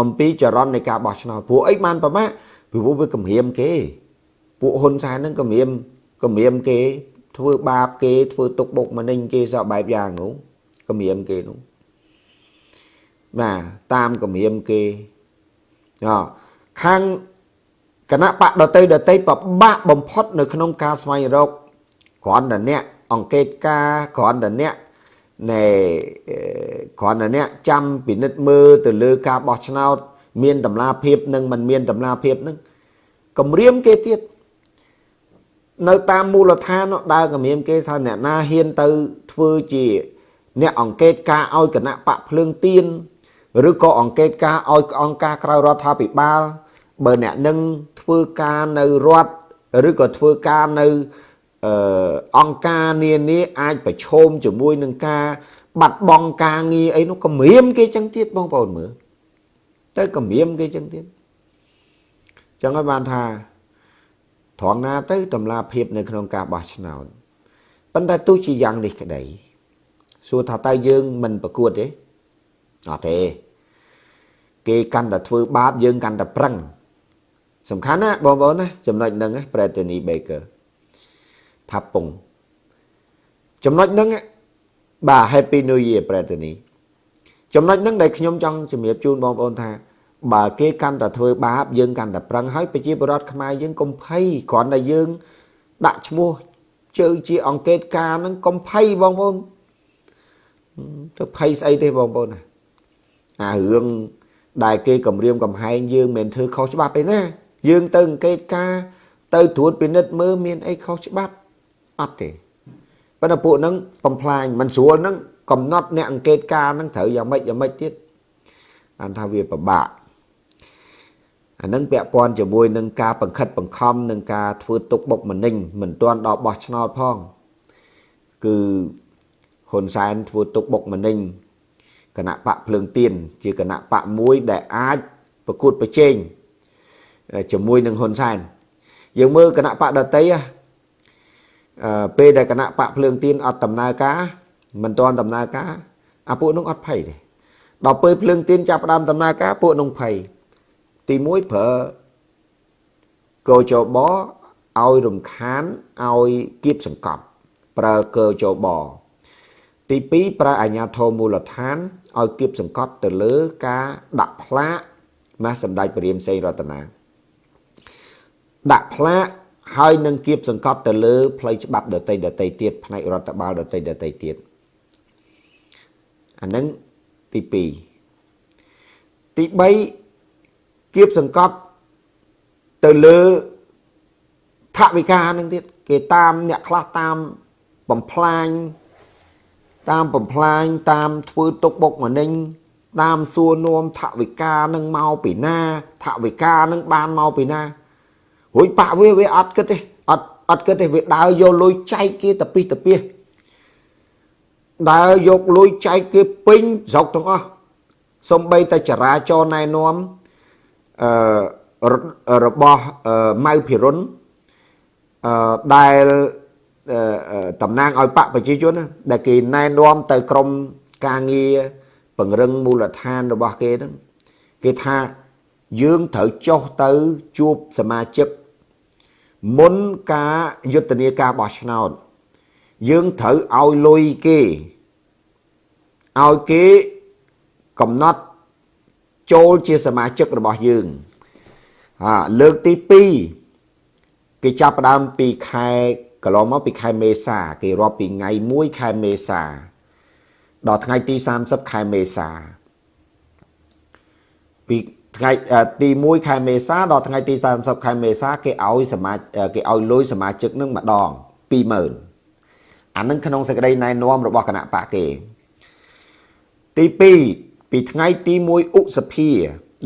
អំពីចរន្តនៃការបោះឆ្នោតព្រោះអីបានប្រមា ពីព្រោះវាគម្រាមគេ ពួកហ៊ុនសែនហ្នឹងគម្រាមគម្រាមគេ ធ្វើបាបគេធ្វើទុកបុកម្នេញគេសពបែបយ៉ាងនោះគម្រាមគេនោះបាទតាមគម្រាមគេអខាងគណៈបកដតីដតីពិបាកបំផុតនៅក្នុងការស្វែងរកគ្រាន់តែអ្នកអង្កេតការគ្រាន់តែអ្នកណែគ្រាន់តែអ្នកចាំពិនិត្យមើលទៅលើការបោះឆ្នោត មានតម្លាភាពនិងមិនមានតម្លាភាពនឹងគម្រាមគេទៀតនៅតាមមូលដ្ឋានដើរគម្រាមគេថាអ្នកណាហ៊ានទៅធ្វើជា អ្នកអង្កេតការឲ្យគណៈបកភ្លើងទៀនឬក៏អង្កេតការឲ្យអង្គការក្រៅរដ្ឋាភិបាល បើអ្នកនឹងធ្វើការនៅរដ្ឋឬក៏ធ្វើការនៅអង្គការនានាអាចប្រឈមជាមួយនឹងការបាត់បង់ការងារអីនោះគម្រាមគេចឹងទៀតបងប្អូនមើល ទៅគម្រាមគេចឹងទៀតចឹងហើយបានថាត្រង់ណាទៅតម្លាភាពនៅក្នុងការបោះឆ្នោតប៉ុន្តែទោះជាយ៉ាងនេះក្តីសួរថាតើយើងមិនប្រកួតទេអត់ទេគេកាន់តែធ្វើបាបយើងកាន់តែប្រឹងសំខាន់ណាបងប្អូនណាចំណុចហ្នឹងប្រេតនី Baker ថាពងចំណុចហ្នឹងបាទ Happy New Year ប្រេតនី ចំណុចហ្នឹងដែលខ្ញុំចង់ជំរាបជូនបងប្អូនថាបើគេកាន់តែធ្វើបាបយើងកាន់តែប្រឹងហើយប្រជាពលរដ្ឋខ្មែរយើងកុំភ័យគ្រាន់តែយើង ដាក់ឈ្មោះជើជាអង្កេតការហ្នឹងកុំភ័យបងប្អូនទៅភ័យស្អីទេបងប្អូនណាអារឿងដែលគេគម្រាមកំហែងយើងមិនធ្វើខុសច្បាប់ទេណាយើងទៅអង្កេតការទៅត្រួតពិនិត្យមើលមានអីខុសច្បាប់អត់ទេប៉ុន្តែពួកហ្នឹងបំផ្លាញមិនស្រួលហ្នឹងកំណត់អ្នកអង្កេតការហ្នឹងត្រូវយ៉ាងម៉េចយ៉ាងម៉េចទៀតបានថាវាពិបាកអានឹងពាក់ព័ន្ធជាមួយនឹងការបង្ខិតបង្ខំនឹងការធ្វើទុកបុកម្នេញមិនទាន់ដល់បោះឆ្នោតផងគឺហ៊ុនសែនធ្វើទុកបុកម្នេញគណៈបកភ្លើងទៀនជាគណៈបកមួយដែលអាចប្រកួតប្រជែងជាមួយនឹងហ៊ុនសែនយើងមើលគណៈបកដតីអឺពេលដែលគណៈបកភ្លើងទៀនអត់ដំណើរការ មិនទាន់ដំណើរការអាពួកនោះអត់ភ័យទេដល់ពេលភ្លើងទៀនចាប់ផ្ដើមដំណើរការពួកនោះភ័យទី1ប្រើកោចបឲ្យរំខានឲ្យគៀបសង្កត់ប្រើកោចបទី2ប្រើអាញាធមមូលដ្ឋានឲ្យគៀបសង្កត់ទៅលើការដាក់ផ្លាកណាសម្ដេចព្រះរាមសេងរតនាដាក់ផ្លាកហើយនឹងគៀបសង្កត់ទៅលើផ្លូវច្បាប់ដតីដតីទៀតផ្នែករដ្ឋបាលដតីដតីទៀត អានឹងទី2ទី3គៀបសង្កត់ទៅលើថវិកានឹងទៀតគេតាមអ្នកខ្លះតាមបំផ្លាញតាមបំផ្លាញតាមធ្វើទុកបុកម្នេញតាមសួរនាំថវិកានឹងមកពីណាថវិកានឹងបានមកពីណារួចបាក់វាវាអត់គិតទេអត់អត់គិតទេវាដើរយកលុយចែកគេតពីតពី ដើរយកលុយចែកគេពេញស្រុកទាំងអស់សំបីតែចរាចរណែនាំអឺរបស់ម៉ៅភិរុនអឺដែលតំណាងឲ្យបកប្រជាជនដែលគេណែនាំទៅក្រមការងារពង្រឹងមូលដ្ឋានរបស់គេហ្នឹងគេថាយើងត្រូវចុះទៅជួបសមាជិកមុនការយុទ្ធនាការបោះឆ្នោត យើងត្រូវឲ្យលុយគេឲ្យគេកំណត់ចូលជាសមាជិករបស់យើងហាលើកទី2គេចាប់ផ្ដើមពីខែកន្លងមកពីខែមេសាគេរាប់ពីថ្ងៃ1ខែមេសាដល់ថ្ងៃទី30ខែមេសាពីថ្ងៃទី1ខែមេសាដល់ថ្ងៃទី30ខែមេសាគេឲ្យសមាគេឲ្យលុយសមាជិកនឹងម្ដង20000 អានឹងក្នុងសេចក្តីណែនាំរបស់គណៈបកគេ ទី2ពីថ្ងៃទី1ឧសភា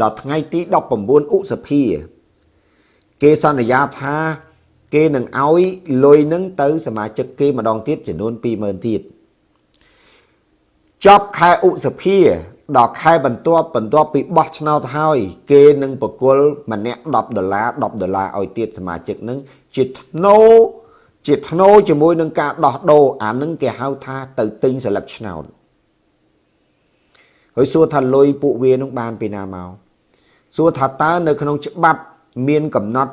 ដល់ថ្ងៃទី19ឧសភាគេសន្យាថាគេនឹងឲ្យលុយនឹងទៅសមាជិកគេម្ដងទៀតចំនួន20000ទៀតចប់ខែឧសភាដល់ខែបន្ទាប់បន្ទាប់ពីបោះឆ្នោតហើយ គេនឹងបកគលម្នាក់10ដុល្លារ10ដុល្លារឲ្យទៀតសមាជិកនឹងជាធ្នូ ជាធ្នូជាមួយនឹងការដោះដូរអានឹងគេហៅថាទៅទិញសិលឹកឆ្នោតហើយសួរថាលុយពួកវានឹងបានពីណាមកសួរថាតើនៅក្នុងច្បាប់មានកំណត់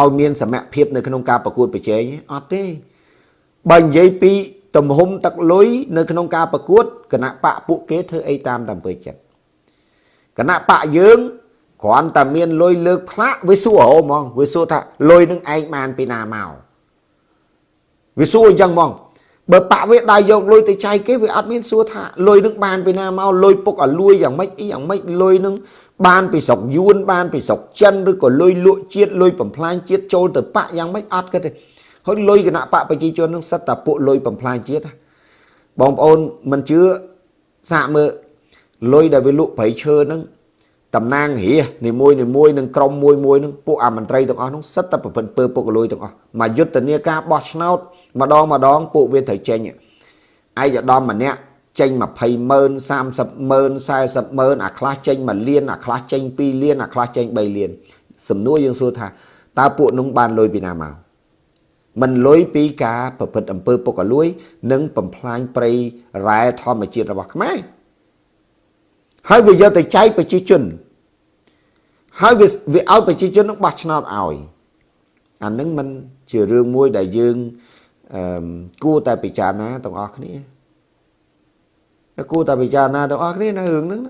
ឲ្យមានសមភាពនៅក្នុងការប្រកួតប្រជែងអត់ទេបើនិយាយពីទំហំទឹកលុយនៅក្នុងការប្រកួតគណៈបកពួកគេធ្វើអីតាមតាមពើចិត្តគណៈបកយើងគ្រាន់តែមានលុយលើកផ្លាកវាសួរហៅហ្មងវាសួរថាលុយនឹងឯងបានពីណាមក វាសួរអញ្ចឹងហ្មងបើបាក់វាដើរយកលុយទៅចែកគេវាអត់មានសួរថាលុយនឹងបានពីណាមកលុយពុកឲ្យលួយយ៉ាងម៉េចអីយ៉ាងម៉េចលុយនឹងបានពីស្រុកយួនបានពីស្រុកចិនឬក៏លុយលក់ជាតិលុយបំផ្លាញជាតិចូលទៅបាក់យ៉ាងម៉េចអត់គិតទេហើយលុយគណៈបកប្រជាជននឹងសិតតែពួកលុយបំផ្លាញជាតិបងប្អូនមិនជឿសាកមើលលុយដែលវាលក់ប្រៃឈើហ្នឹងតំណាងរានីមួយនីមួយនឹងក្រុមមួយមួយនឹងពួកអាមន្ត្រីទាំងអស់នោះសិតតែប្រពន្ធពើពុកលុយទាំងអស់មកយុទ្ធនាការបោះឆ្នោត ម្ដងម្ដងពួកវាត្រូវចេញឯកឧត្តមម្នាក់ចេញ20ម៉ឺន30ម៉ឺន40ម៉ឺនអាខ្លះចេញ1លានអាខ្លះចេញ2លានអាខ្លះចេញ3លានសំណួរយើងសួរថាតើពួកនោះបានលុយពីណាមកមិនលុយពីការប្រព្រឹត្តអំពើពុករលួយ និងបំផ្លាញព្រៃរ៉ែធម្មជាតិរបស់ខ្មែរហើយវាយកទៅចែកប្រជាជន ហើយវាវាឲ្យប្រជាជននឹងបោះឆ្នោតឲ្យអានឹងមិនជារឿងមួយដែលយើង អឺគួរតែពិចារណាទាំងអស់គ្នាគួរតែពិចារណាទាំងអស់គ្នានៅរឿងហ្នឹង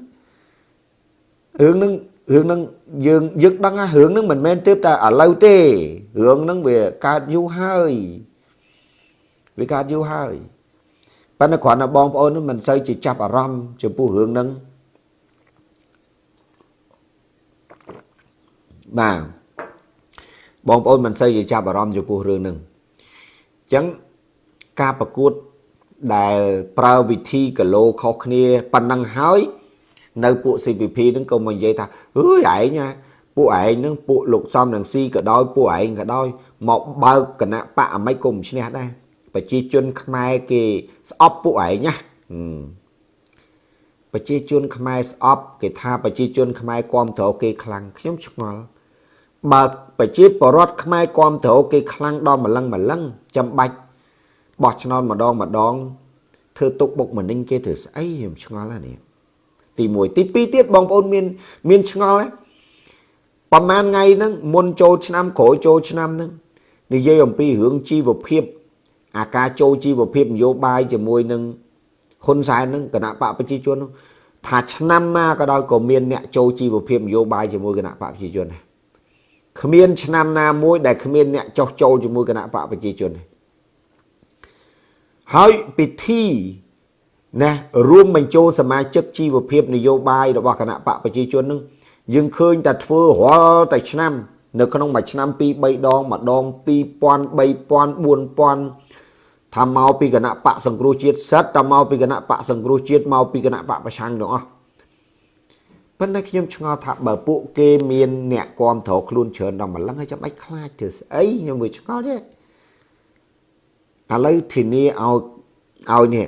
រឿងហ្នឹងរឿងហ្នឹងយើងយើងដឹងថារឿងហ្នឹងមិនមែនទេតែឥឡូវទេរឿងហ្នឹងវាកើតយូរហើយវាកើតយូរហើយប៉ុន្តែគ្រាន់តែបងប្អូនមិនសូវជាចាប់អារម្មណ៍ចំពោះរឿងហ្នឹងបាទបងប្អូនមិនសូវជាចាប់អារម្មណ៍ចំពោះរឿងហ្នឹងអញ្ចឹងការប្រកួតដែលប្រើវិធីគីឡូខុសគ្នាប៉ុណ្ណឹងហើយនៅពួក CPP ហ្នឹងក៏មកនិយាយថាអើយឯងណាពួកឯងហ្នឹងពួកលោកសំនឹងស៊ីក៏ដោយពួកឯងក៏ដោយមកបើកគណៈបកអាម៉េចក៏មិនឈ្នះដែរប្រជាជនខ្មែរគេស្អប់ពួកឯងណាប្រជាជនខ្មែរស្អប់គេថាប្រជាជនខ្មែរគ្រប់គ្រងគេខ្លាំងខ្ញុំឆ្ងល់ បើប្រជាពលរដ្ឋខ្មែរគ្រប់គ្រងគេខ្លាំងដល់ម្លឹងម្លឹងចាំបាច់បោះឆ្នោតម្ដងម្ដងធ្វើទុកបុកម្នេញគេធ្វើស្អីខ្ញុំឆ្ងល់ណានេះទី1ទី2ទៀតបងប្អូនមានមានឆ្ងល់ទេប្រហែលថ្ងៃហ្នឹងមុនចូលឆ្នាំក្រោយចូលឆ្នាំហ្នឹងនិយាយអំពីរឿងជីវភាព អាការចូលជីវភាពនយោបាយជាមួយនឹងហ៊ុនសែនហ្នឹងគណៈបកប្រជាជនហ្នឹងថាឆ្នាំណាក៏ដោយក៏មានអ្នកចូលជីវភាពនយោបាយជាមួយគណៈបកប្រជាជនដែរ គ្មានឆ្នាំណាមួយដែលគ្មានអ្នកចោះចូលជាមួយគណៈបកប្រជាជនទេហើយពិធីណារួមបញ្ចូលសមាជិកជីវភាពនយោបាយរបស់គណៈបកប្រជាជននឹងយើងឃើញតែធ្វើរាល់តែឆ្នាំ នៅក្នុងមួយឆ្នាំ2 3ដងម្ដង2000 3000 4000ថាមកពីគណៈបកសង្គ្រោះជាតិសិតតែមកពីគណៈបកសង្គ្រោះជាតិមកពីគណៈបកប្រឆាំងទាំងអស់ ប៉ុន្តែខ្ញុំឆ្ងល់ថាបើពួកគេមានអ្នកគ្រប់គ្រងខ្លួនច្រើនដល់ម្លឹងហើយចាំបាច់ខ្លាចធ្វើស្អីខ្ញុំមើលឆ្ងល់ទេឥឡូវធានាឲ្យឲ្យនេះ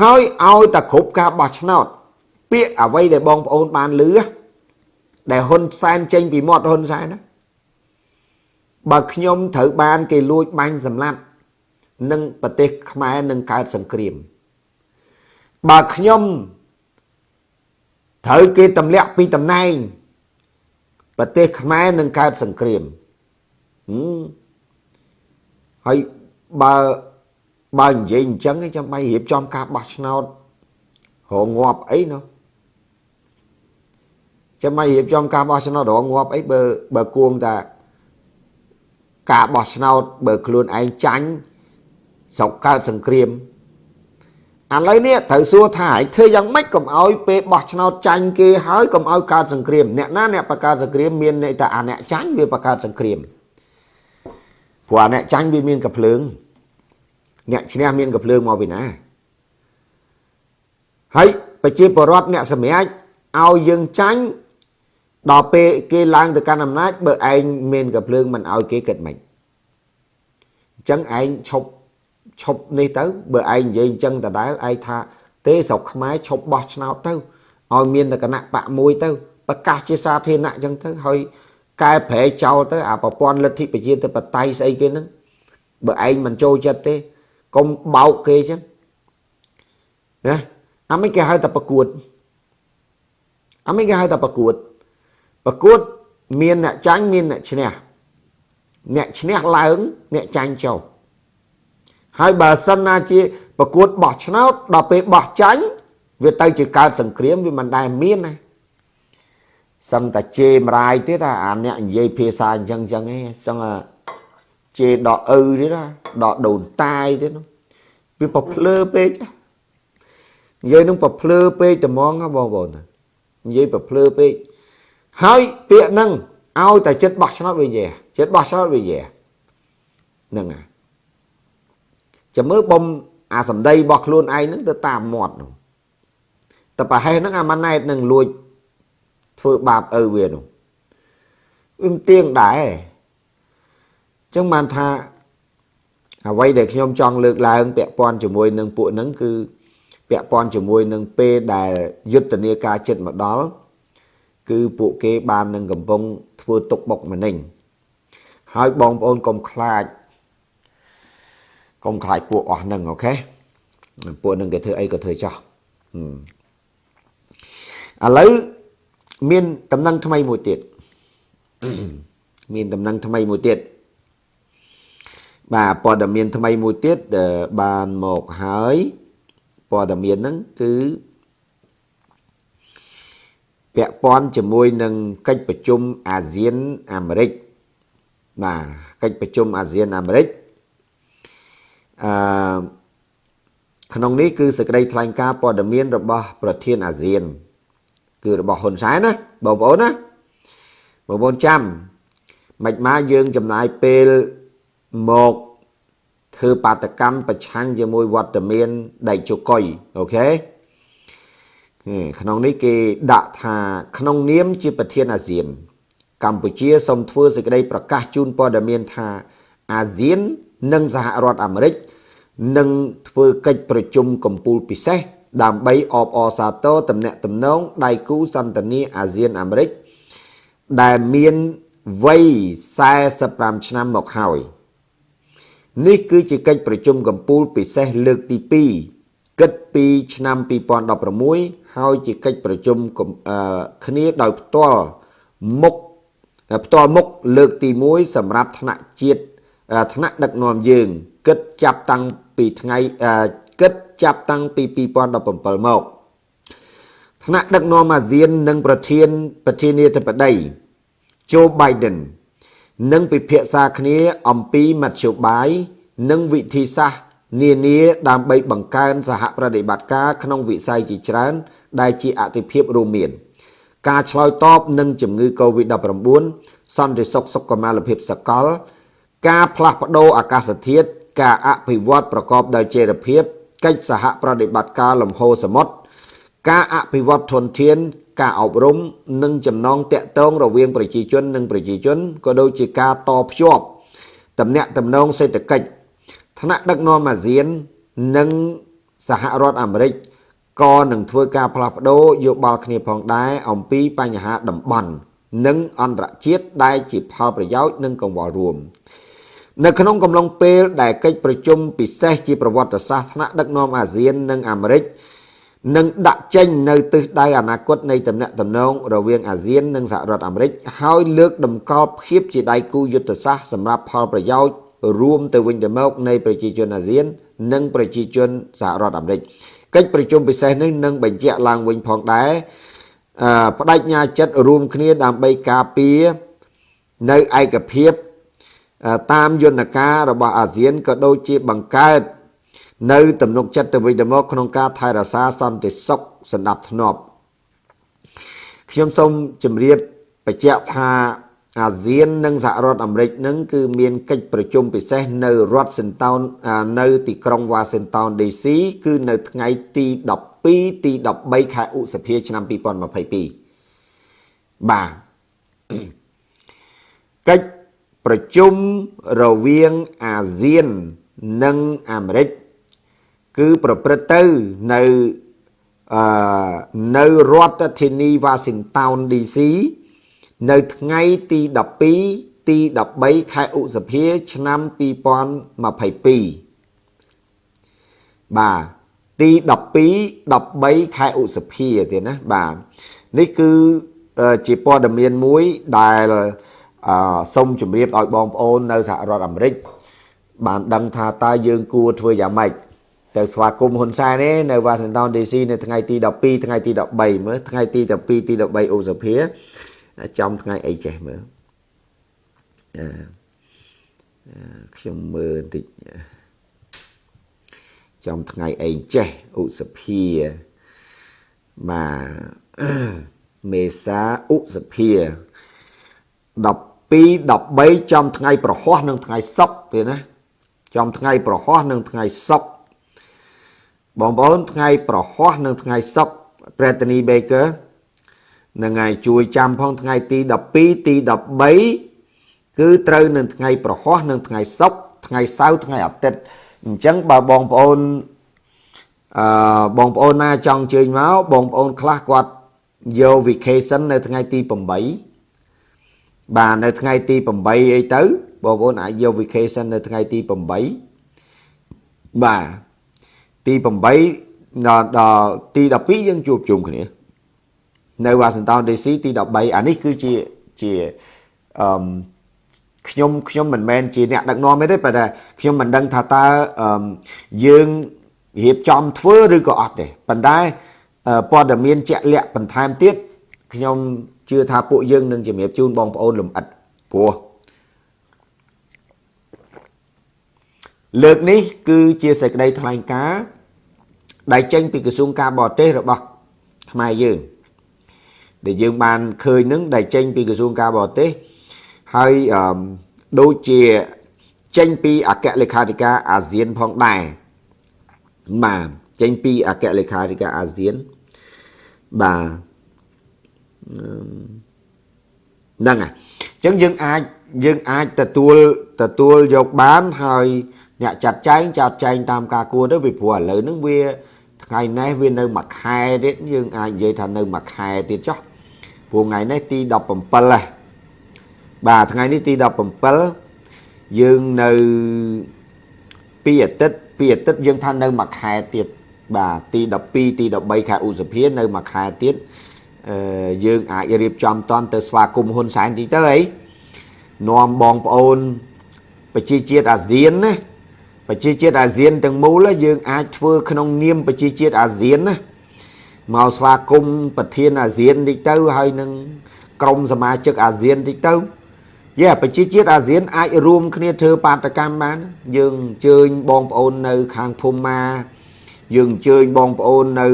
ហើយឲ្យតែគ្រប់ការបោះឆ្នោត ពាក្យអ្វីដែលបងប្អូនបានលឺដែលហ៊ុនសែនចេញពីមាត់ហ៊ុនសែនណាបើខ្ញុំត្រូវបានគេលួចបាញ់សម្លាប់និងប្រទេសខ្មែរនឹងកើតសង្គ្រាមបើខ្ញុំ ត្រូវគេទម្លាក់ពីតំណែងប្រទេសខ្មែរនឹងកើតសង្គ្រាមហើយបើបើនិយាយអញ្ចឹងចាំបាច់រៀបចំការបោះឆ្នោតរងងាប់អីនោះចាំបាច់រៀបចំការបោះឆ្នោតរងងាប់អីបើបើគួងតាការបោះឆ្នោតបើខ្លួនឯងចាញ់ស្រុកកើតសង្គ្រាម ឥឡូវនេះត្រូវសួរថាឯងធ្វើយ៉ាងម៉េចកុំឲ្យពេលបោះឆ្នោតចាញ់គេហើយកុំឲ្យកើតសង្គ្រាមអ្នកណាអ្នកបង្កើតសង្គ្រាមមានន័យថាអាអ្នកចាញ់វាបង្កើតសង្គ្រាមព្រោះអាអ្នកចាញ់វាមានកភ្លើង អ្នកឈ្នះមានកភ្លើងមកពីណាហើយប្រជាពលរដ្ឋអ្នកសម្រេចឲ្យយើងចាញ់ដល់ពេលគេឡើងទៅកាន់អំណាចបើឯងមានកភ្លើងមិនឲ្យគេគិតមិនអញ្ចឹងឯងឈប់ ឈប់នេះទៅបើឯងនិយាយអញ្ចឹងដដែលឯងថា ទេស្រុកខ្មែរឈប់បោះឆ្នោតទៅឲ្យមានតែគណៈបកមួយទៅប្រកាសជាសាធារណៈអញ្ចឹងទៅហើយកែប្រែចោលទៅអាប្រព័ន្ធលទ្ធិប្រជាធិបតេយ្យស្អីគេហ្នឹងបើឯងមិនចូលចិត្តទេកុំបោកគេអញ្ចឹងណាអាមិនគេហៅតែប្រកួតអាមិនគេហៅតែប្រកួតប្រកួតមានអ្នកចាញ់មានអ្នកឈ្នះអ្នកឈ្នះឡើងអ្នកចាញ់ចុះ ហើយបើសិនណាជាប្រកួតបោះឆ្នោតដល់ពេលបោះចាញ់វាទៅជាកើតសង្គ្រាមវាមិនដែលមានណាសឹងតែជេមរាយទៀតអាអ្នកនិយាយភាសាអញ្ចឹងអញ្ចឹងឯងសឹងជេដកឪទៀតណាដកដូនតាយទៀតវាប្រភ្លើពេកនិយាយនឹងប្រភ្លើពេកត្មងបងប្អូននិយាយប្រភ្លើពេកហើយពាក្យហ្នឹងឲ្យតែចិត្តបោះឆ្នោតវាយែចិត្តបោះឆ្នោតវាយែហ្នឹងហើយ ចាំមើលបំអាសម្ដីរបស់ខ្លួនឯងហ្នឹងទៅតាមមាត់នោះតែប្រហែលហ្នឹងអាម៉ាណែតនឹងលួចធ្វើបាបឪវានោះវាមិនទៀងដែរចឹងបានថាអ្វីដែលខ្ញុំចង់លើកឡើងពាក់ព័ន្ធជាមួយនឹងពួកហ្នឹងគឺពាក់ព័ន្ធជាមួយនឹងពេលដែលយុទ្ធនាការចិត្តមកដល់គឺពួកគេបាននឹងកំពុងធ្វើទុកបុកម្នេញហើយបងប្អូនកុំខ្លាច កុំខ្លាចពួកអស់ហ្នឹងអូខេពួកហ្នឹងគេធ្វើអីក៏ធ្វើចោះឥឡូវមានតំណែងថ្មីមួយទៀតមានតំណែងថ្មីមួយទៀតបាទព័ត៌មានថ្មីមួយទៀតបានមកហើយព័ត៌មានហ្នឹងគឺពាក់ព័ន្ធជាមួយនឹងកិច្ចប្រជុំអាស៊ានអាមេរិកបាទកិច្ចប្រជុំអាស៊ានអាមេរិក អឺក្នុងនេះគឺសេចក្តីថ្លែងការណ៍ព័ត៌មានរបស់ប្រធានអាស៊ាន គឺរបស់ហ៊ុនសែនណាបងប្អូនណាបងប្អូនចាំមិនមកយើងចំណាយពេលមកធ្វើបាតកម្មប្រឆាំងជាមួយវត្តមានដៃជកុយអូខេក្នុងនេះគេដាក់ថាក្នុងនាមជាប្រធានអាស៊ាន កម្ពុជាសូមធ្វើសេចក្តីប្រកាសជូនព័ត៌មានថាអាស៊ាន និងសហរដ្ឋអាមេរិកនឹងធ្វើកិច្ចប្រជុំកំពូលពិសេសដើម្បីអបអរសាទរតំណែងតំណងដៃគូសន្តានាអាស៊ានអាមេរិកដែលមានវ័យ45ឆ្នាំមកហើយនេះគឺជាកិច្ចប្រជុំកំពូលពិសេសលើកទី2គិតពីឆ្នាំ2016ហើយជាកិច្ចប្រជុំគ្នាដោយផ្ទាល់មុខផ្ទាល់មុខលើកទី1សម្រាប់ថ្នាក់ជាតិ ថ្នាក់ដឹកនាំយើង គិតចាប់តាំងពីថ្ងៃគិតចាប់តាំងពី2017មកថ្នាក់ដឹកនាំអាស៊ាននិងប្រធានប្រធានាធិបតី Joe Biden នឹងពិភាក្សាគ្នាអំពីមធ្យោបាយនិងវិធីសាស្ត្រនានាដើម្បីបង្កើនសហប្រតិបត្តិការក្នុងវិស័យជាច្រើន ដែលជាអតិភិបរួមមាន ការឆ្លើយតបនឹងជំងឺ Covid-19 សន្តិសុខសុខុមាលភាពសកល ការផ្លាស់ប្ដូរអាកាសធាតុការអភិវឌ្ឍប្រកបដោយចីរភាពកិច្ចសហប្រតិបត្តិការលំហូរសមុទ្រការអភិវឌ្ឍធនធាន ការអប់រំនិងចំណងតាក់ទងរវាងប្រជាជននិងប្រជាជនក៏ដូចជាការតភ្ជាប់តំណាក់តំណងសេដ្ឋកិច្ចថ្នាក់ដឹកនាំអាស៊ាន និងសហរដ្ឋអាមេរិកក៏នឹងធ្វើការផ្លាស់ប្ដូរយោបល់គ្នាផងដែរអំពីបញ្ហាតំបន់និងអន្តរជាតិដែលជាផលប្រយោជន៍និងកង្វល់រួម នៅក្នុងកំឡុងពេលដែលកិច្ចប្រជុំពិសេសជាប្រវត្តិសាស្ត្រថ្នាក់ដឹកនាំអាស៊ាននិងអាមេរិកនឹងដាក់ចេញនៅទិសដៅអនាគតនៃតំណែងតំណងរវាងអាស៊ាននិងសហរដ្ឋអាមេរិកហើយលើកតម្កល់ភាពជាដៃគូយុទ្ធសាស្ត្រសម្រាប់ផលប្រយោជន៍រួមទៅវិញទៅមកនៃប្រជាជនអាស៊ាន និងប្រជាជនសហរដ្ឋអាមេរិកកិច្ចប្រជុំពិសេសនេះនឹងបញ្ជាក់ឡើងវិញផងដែរបដិញ្ញាចិត្តរួមគ្នាដើម្បីការពារនៅឯកភាព តាមយន្តការរបស់អាស៊ានក៏ដូចជាបង្កើតនៅទំនុកចិត្តទៅវិញទៅមកក្នុងការថែរក្សាសន្តិសុខសណ្ដាប់ធ្នាប់ខ្ញុំសូមជម្រាបបញ្ជាក់ថាអាស៊ាននិងសហរដ្ឋអាមេរិកនឹងគឺមានកិច្ចប្រជុំពិសេសនៅរដ្ឋសិនតោននៅទីក្រុងវ៉ាស៊ីនតោន DC គឺនៅថ្ងៃទី12ទី13ខែឧសភាឆ្នាំ2022បាទកិច្ច ប្រជុំរវាងអាស៊ាននិងអាមេរិកគឺប្រព្រឹត្តទៅនៅអឺនៅរដ្ឋធានីវ៉ាស៊ីនតោន DC នៅថ្ងៃទី12ទី13ខែឧសភា ឆ្នាំ2022បាទទី12 13ខែឧសភាទៀតណាបាទនេះគឺជាព័ត៌មានមួយដែល អឺសូមជម្រាបឲ្យបងប្អូននៅសហរដ្ឋអាមេរិកបានដឹងថាតើយើងគួរធ្វើយ៉ាងម៉េចទៅស្វាគមន៍ហ៊ុនសែនទេនៅ Washington DC នៅថ្ងៃទី12ថ្ងៃទី13មើលថ្ងៃទី12ទី13ឧសភាចំថ្ងៃអីចេះមើលអឺខ្ញុំមើលបន្តិចចំថ្ងៃអីចេះឧសភាបាទមេសាឧសភា 12 13ចំថ្ងៃប្រហោះនិងថ្ងៃសុក្រទេណាចំថ្ងៃប្រហោះនិងថ្ងៃសុក្របងប្អូនថ្ងៃប្រហោះនិងថ្ងៃសុក្រ Brittany Baker នឹងហើយជួយចាំផងថ្ងៃទី12ទី13គឺត្រូវនឹងថ្ងៃប្រហោះនិងថ្ងៃសុក្រថ្ងៃសៅរ៍ថ្ងៃអាទិត្យអញ្ចឹងបើបងប្អូនអឺបងប្អូនណាចង់ជើញមកបងប្អូនខ្លះគាត់យក vacation នៅថ្ងៃទី8 បាទនៅថ្ងៃទី8អីទៅបងប្អូនអាចយក vacation នៅថ្ងៃទី8បាទទី8ដល់ដល់ទី12យើងជួបជុំគ្នានៅ Washington DC ទី13អានេះគឺជាជាអឺខ្ញុំខ្ញុំមិនមែនជាអ្នកដឹកនាំទេប៉ុន្តែខ្ញុំមិនដឹងថាតើយើងរៀបចំធ្វើឬក៏អត់ទេប៉ុន្តែព័ត៌មានជាក់លាក់បន្ថែមទៀតខ្ញុំ ជឿថាពួកយើងនឹងជំរាបជូនបងប្អូនលំអិតព្រោះលើកនេះគឺជាសេចក្តីថ្លែងការណ៍ដែលចេញពីក្រសួងការបរទេសរបស់ខ្មែរយើងដែលយើងបានឃើញនឹងដែលចេញពីក្រសួងការបរទេសហើយដូចជាចេញពីអគ្គលេខាធិការអាស៊ានផងដែរបាទចេញពីអគ្គលេខាធិការអាស៊ានបាទ ហ្នឹងហើយអញ្ចឹងយើងអាចយើងអាចទទួលទទួលយកបានហើយអ្នកចាត់ចែងចាត់ចែងតាមការគួរទៅពីព្រោះឥឡូវហ្នឹងវាថ្ងៃនេះវានៅមួយខែទៀតយើងអាចនិយាយថានៅមួយខែទៀតចុះព្រោះថ្ងៃនេះទី17ហ៎បាទថ្ងៃនេះទី17យើងនៅពីអាទិត្យពីអាទិត្យយើងថានៅមួយខែទៀតបាទទី12ទី13ខែឧសភានៅមួយខែទៀតអឺ យើងអាចរៀបចំតន់ទៅស្វាគមន៍ហ៊ុនសែនតិចទៅអីនាំបងប្អូនប្រជាជាតិអាស៊ានណាប្រជាជាតិអាស៊ានទាំងមូលយើងអាចធ្វើក្នុងនាមប្រជាជាតិអាស៊ានណាមកស្វាគមន៍ប្រធានអាស៊ានតិចទៅហើយនឹងក្រុមសមាជិកអាស៊ានតិចទៅយេប្រជាជាតិអាស៊ានអាចរួមគ្នាធ្វើបាតកម្មបាន យើងអញ្ជើញបងប្អូននៅខាងភូមាយើងអញ្ជើញបងប្អូននៅ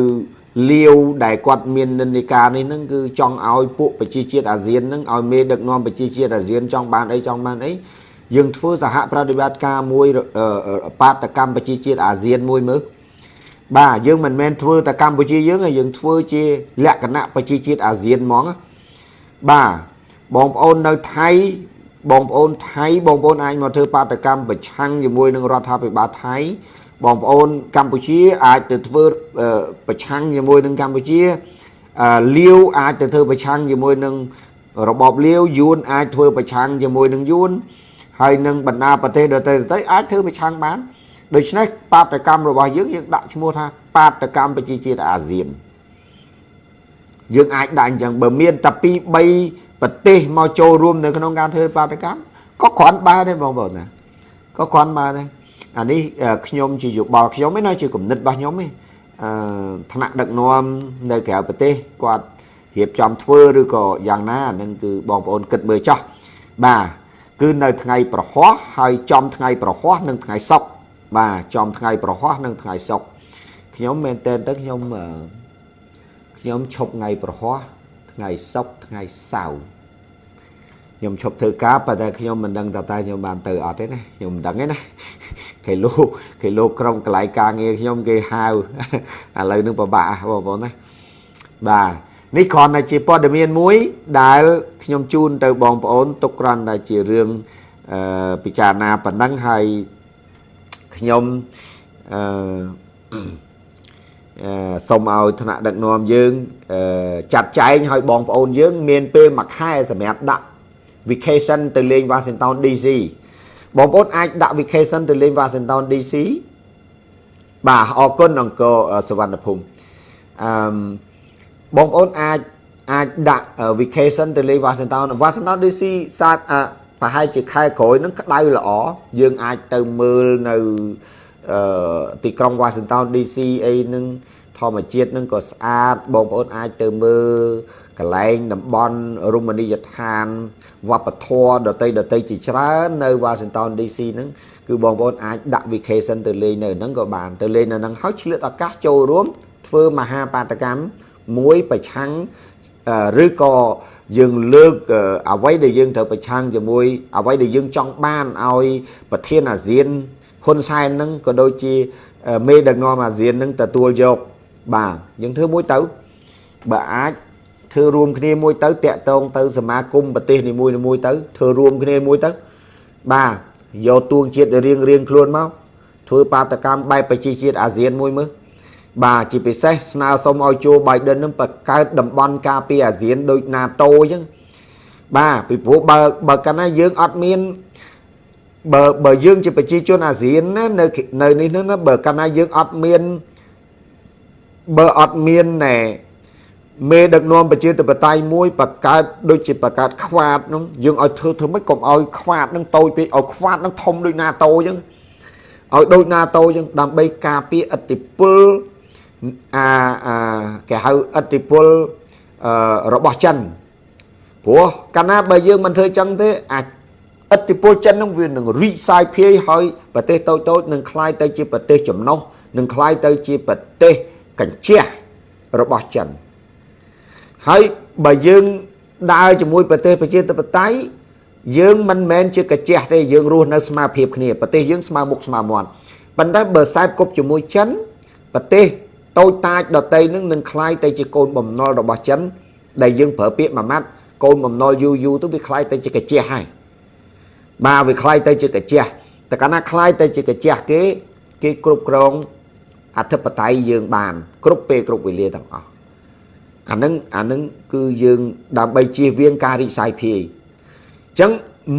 លាវដែលគាត់មាននិន្នាការនេះហ្នឹងគឺចង់ឲ្យពួកប្រជាជាតិអាស៊ានហ្នឹងឲ្យមេដឹកនាំប្រជាជាតិអាស៊ានចង់បានអីចង់បានអីយើងធ្វើសហប្រតិបត្តិការមួយបាតកម្មប្រជាជាតិអាស៊ានមួយមើលបាទយើងមិនមែនធ្វើតែកម្ពុជាយើងទេយើងធ្វើជាលក្ខណៈប្រជាជាតិអាស៊ានហ្មងបាទបងប្អូននៅថៃបងប្អូនថៃបងប្អូនអាចមកធ្វើបាតកម្មប្រឆាំងជាមួយនឹងរដ្ឋាភិបាលថៃ បងប្អូនកម្ពុជាអាចទៅធ្វើប្រឆាំងជាមួយនឹងកម្ពុជាលាវអាចទៅធ្វើប្រឆាំងជាមួយនឹងរបបលាវយួនអាចធ្វើប្រឆាំងជាមួយនឹងយួនហហើយនឹងបណ្ដាប្រទេសដទៃដទៃអាចធ្វើប្រឆាំងបានដូច្នេះបាតកម្មរបស់យើងយើងដាក់ឈ្មោះថាបាតកម្មប្រជាជាតិអាស៊ានយើងអាចដាក់អញ្ចឹងបើមានតែពី3ប្រទេសមកចូលរួមនៅក្នុងការធ្វើបាតកម្មក៏គ្រាន់បានដែរបងប្អូនណាក៏គ្រាន់បានដែរ អានេះខ្ញុំជាយោបល់ខ្ញុំឯណាជាគំនិតរបស់ខ្ញុំឯងអឺថ្នាក់ដឹកនាំនៅក្រៅប្រទេសគាត់រៀបចំធ្វើឬក៏យ៉ាងណានឹងគឺបងប្អូនគិតមើលចោះបាទគឺនៅថ្ងៃប្រហោះហើយចំថ្ងៃប្រហោះនិងថ្ងៃសុក្របាទចំថ្ងៃប្រហោះនិងថ្ងៃសុក្រខ្ញុំមែនតើទៅខ្ញុំខ្ញុំឈប់ថ្ងៃប្រហោះថ្ងៃសុក្រថ្ងៃសៅរ៍ខ្ញុំឈប់ធ្វើការប៉ុន្តែខ្ញុំមិនដឹងតើតើខ្ញុំបានទៅអត់ទេណាខ្ញុំមិនដឹងទេណា គេលោកគេលោកក្រុមកន្លែងការងារខ្ញុំគេហៅឥឡូវនឹងពិបាកបងប្អូនណាបាទនេះគ្រាន់តែជាព័ត៌មានមួយ ដែលខ្ញុំជូនទៅបងប្អូនទុកគ្រាន់តែជារឿងអឺពិចារណាប៉ុណ្ណឹងហើយខ្ញុំអឺសូមឲ្យថ្នាក់ដឹកនាំយើងចាត់ចែងឲ្យបងប្អូនយើង មានពេលមួយខែសម្រាប់ដាក់ vacation ទៅលេង Washington DC បងប្អូនអាចដាក់ vacation ទៅលេង Washington DC បាទអរគុណអង្គរសវណ្ណភូមិអឺបងប្អូនអាចអាចដាក់ vacation ទៅលេង Washington Washington DC សាទប្រហែលជាខែក្រោយនឹងក្តៅល្អយើងអាចទៅមើលនៅអឺទីក្រុង Washington DC អីនឹងធម្មជាតិនឹងក៏ស្អាតបងប្អូនអាចទៅមើល កន្លែងតំបន់រមណីយដ្ឋានវប្បធម៌ដតីដតីជាច្រើននៅ Washington DC ហ្នឹងគឺបងប្អូនអាចដាក់ vacation ទៅលេងនៅហ្នឹងក៏បានទៅលេងនៅហ្នឹងហើយឆ្លៀតឱកាសចូលរួមធ្វើមហាបាតកម្មមួយប្រឆាំងឬក៏យើងលើកអ្វីដែលយើងត្រូវប្រឆាំងជាមួយអ្វីដែលយើងចង់បានឲ្យប្រធានអាស៊ានហ៊ុនសែនហ្នឹងក៏ដូចជាមេដឹកនាំអាស៊ានហ្នឹងទទួលយកបាទយើងធ្វើមួយទៅបើអាច ធ្វើរួមគ្នាមួយទៅតាក់ទងទៅសមាគមប្រទេសនីមួយៗទៅធ្វើរួមគ្នាមួយទៅបាទយកទួងជាតិរៀងរៀងខ្លួនមកធ្វើបាតកម្មបែបប្រជាជាតិអាស៊ានមួយមើលបាទជាពិសេសស្នើសុំឲ្យជួ Biden នឹងបង្កើតតំបន់ការពារអាស៊ានដូច NATO អញ្ចឹងបាទពីព្រោះបើបើកាលណាយើងអត់មានបើបើយើងជាប្រជាជនអាស៊ានណានៅនៅនេះហ្នឹងបើកាលណាយើងអត់មានបើអត់មានណែ មេដឹកនាំប្រជាធិបតេយ្យមួយបង្កើតដូចជាបង្កើតខ្វាតហ្នឹងយើងឲ្យធ្វើធ្វើម៉េចកុំឲ្យខ្វាតហ្នឹងតូចពេកឲ្យខ្វាតហ្នឹងធំដូច NATO អញ្ចឹងឲ្យដូច NATO អញ្ចឹងដើម្បីការពារឥទ្ធិពលអាអាគេហៅឥទ្ធិពលអឺរបស់ចិនព្រោះកាលណាបើយើងមិនធ្វើចឹងទេអាចឥទ្ធិពលចិននឹងវានឹងរីកសាយភាយហើយប្រទេសតូចតូចនឹងคล้ายទៅជាប្រទេសចំណុះនឹងคล้ายទៅជាប្រទេសកញ្ជះរបស់ចិន ហើយបើយើងដើរជាមួយប្រទេសប្រជាធិបតេយ្យយើងមិនមែនជាកញ្ជះទេយើងរស់នៅស្មារភាពគ្នាប្រទេសយើងស្មើមុខស្មើមាត់ប៉ុន្តែបើខ្សែគប់ជាមួយចិនប្រទេសតូចតាចដតីនឹងនឹងคล้ายទៅជាកូនបំណុលរបស់ចិនដែលយើងប្រើពាក្យមួយម៉ាត់កូនបំណុលយូរយូរទៅវាคล้ายទៅជាកាជះហើយបាទវាคล้ายទៅជាកាជះតែកាលណាคล้ายទៅជាកាជះគេគេគ្រប់គ្រងអធិបតេយ្យយើងបាន គ្រប់ពេលគ្រប់វេលាទាំងអស់ អានឹងអានឹងគឺយើងដើម្បីជៀសវាងការរីកសាយភាយអញ្ចឹង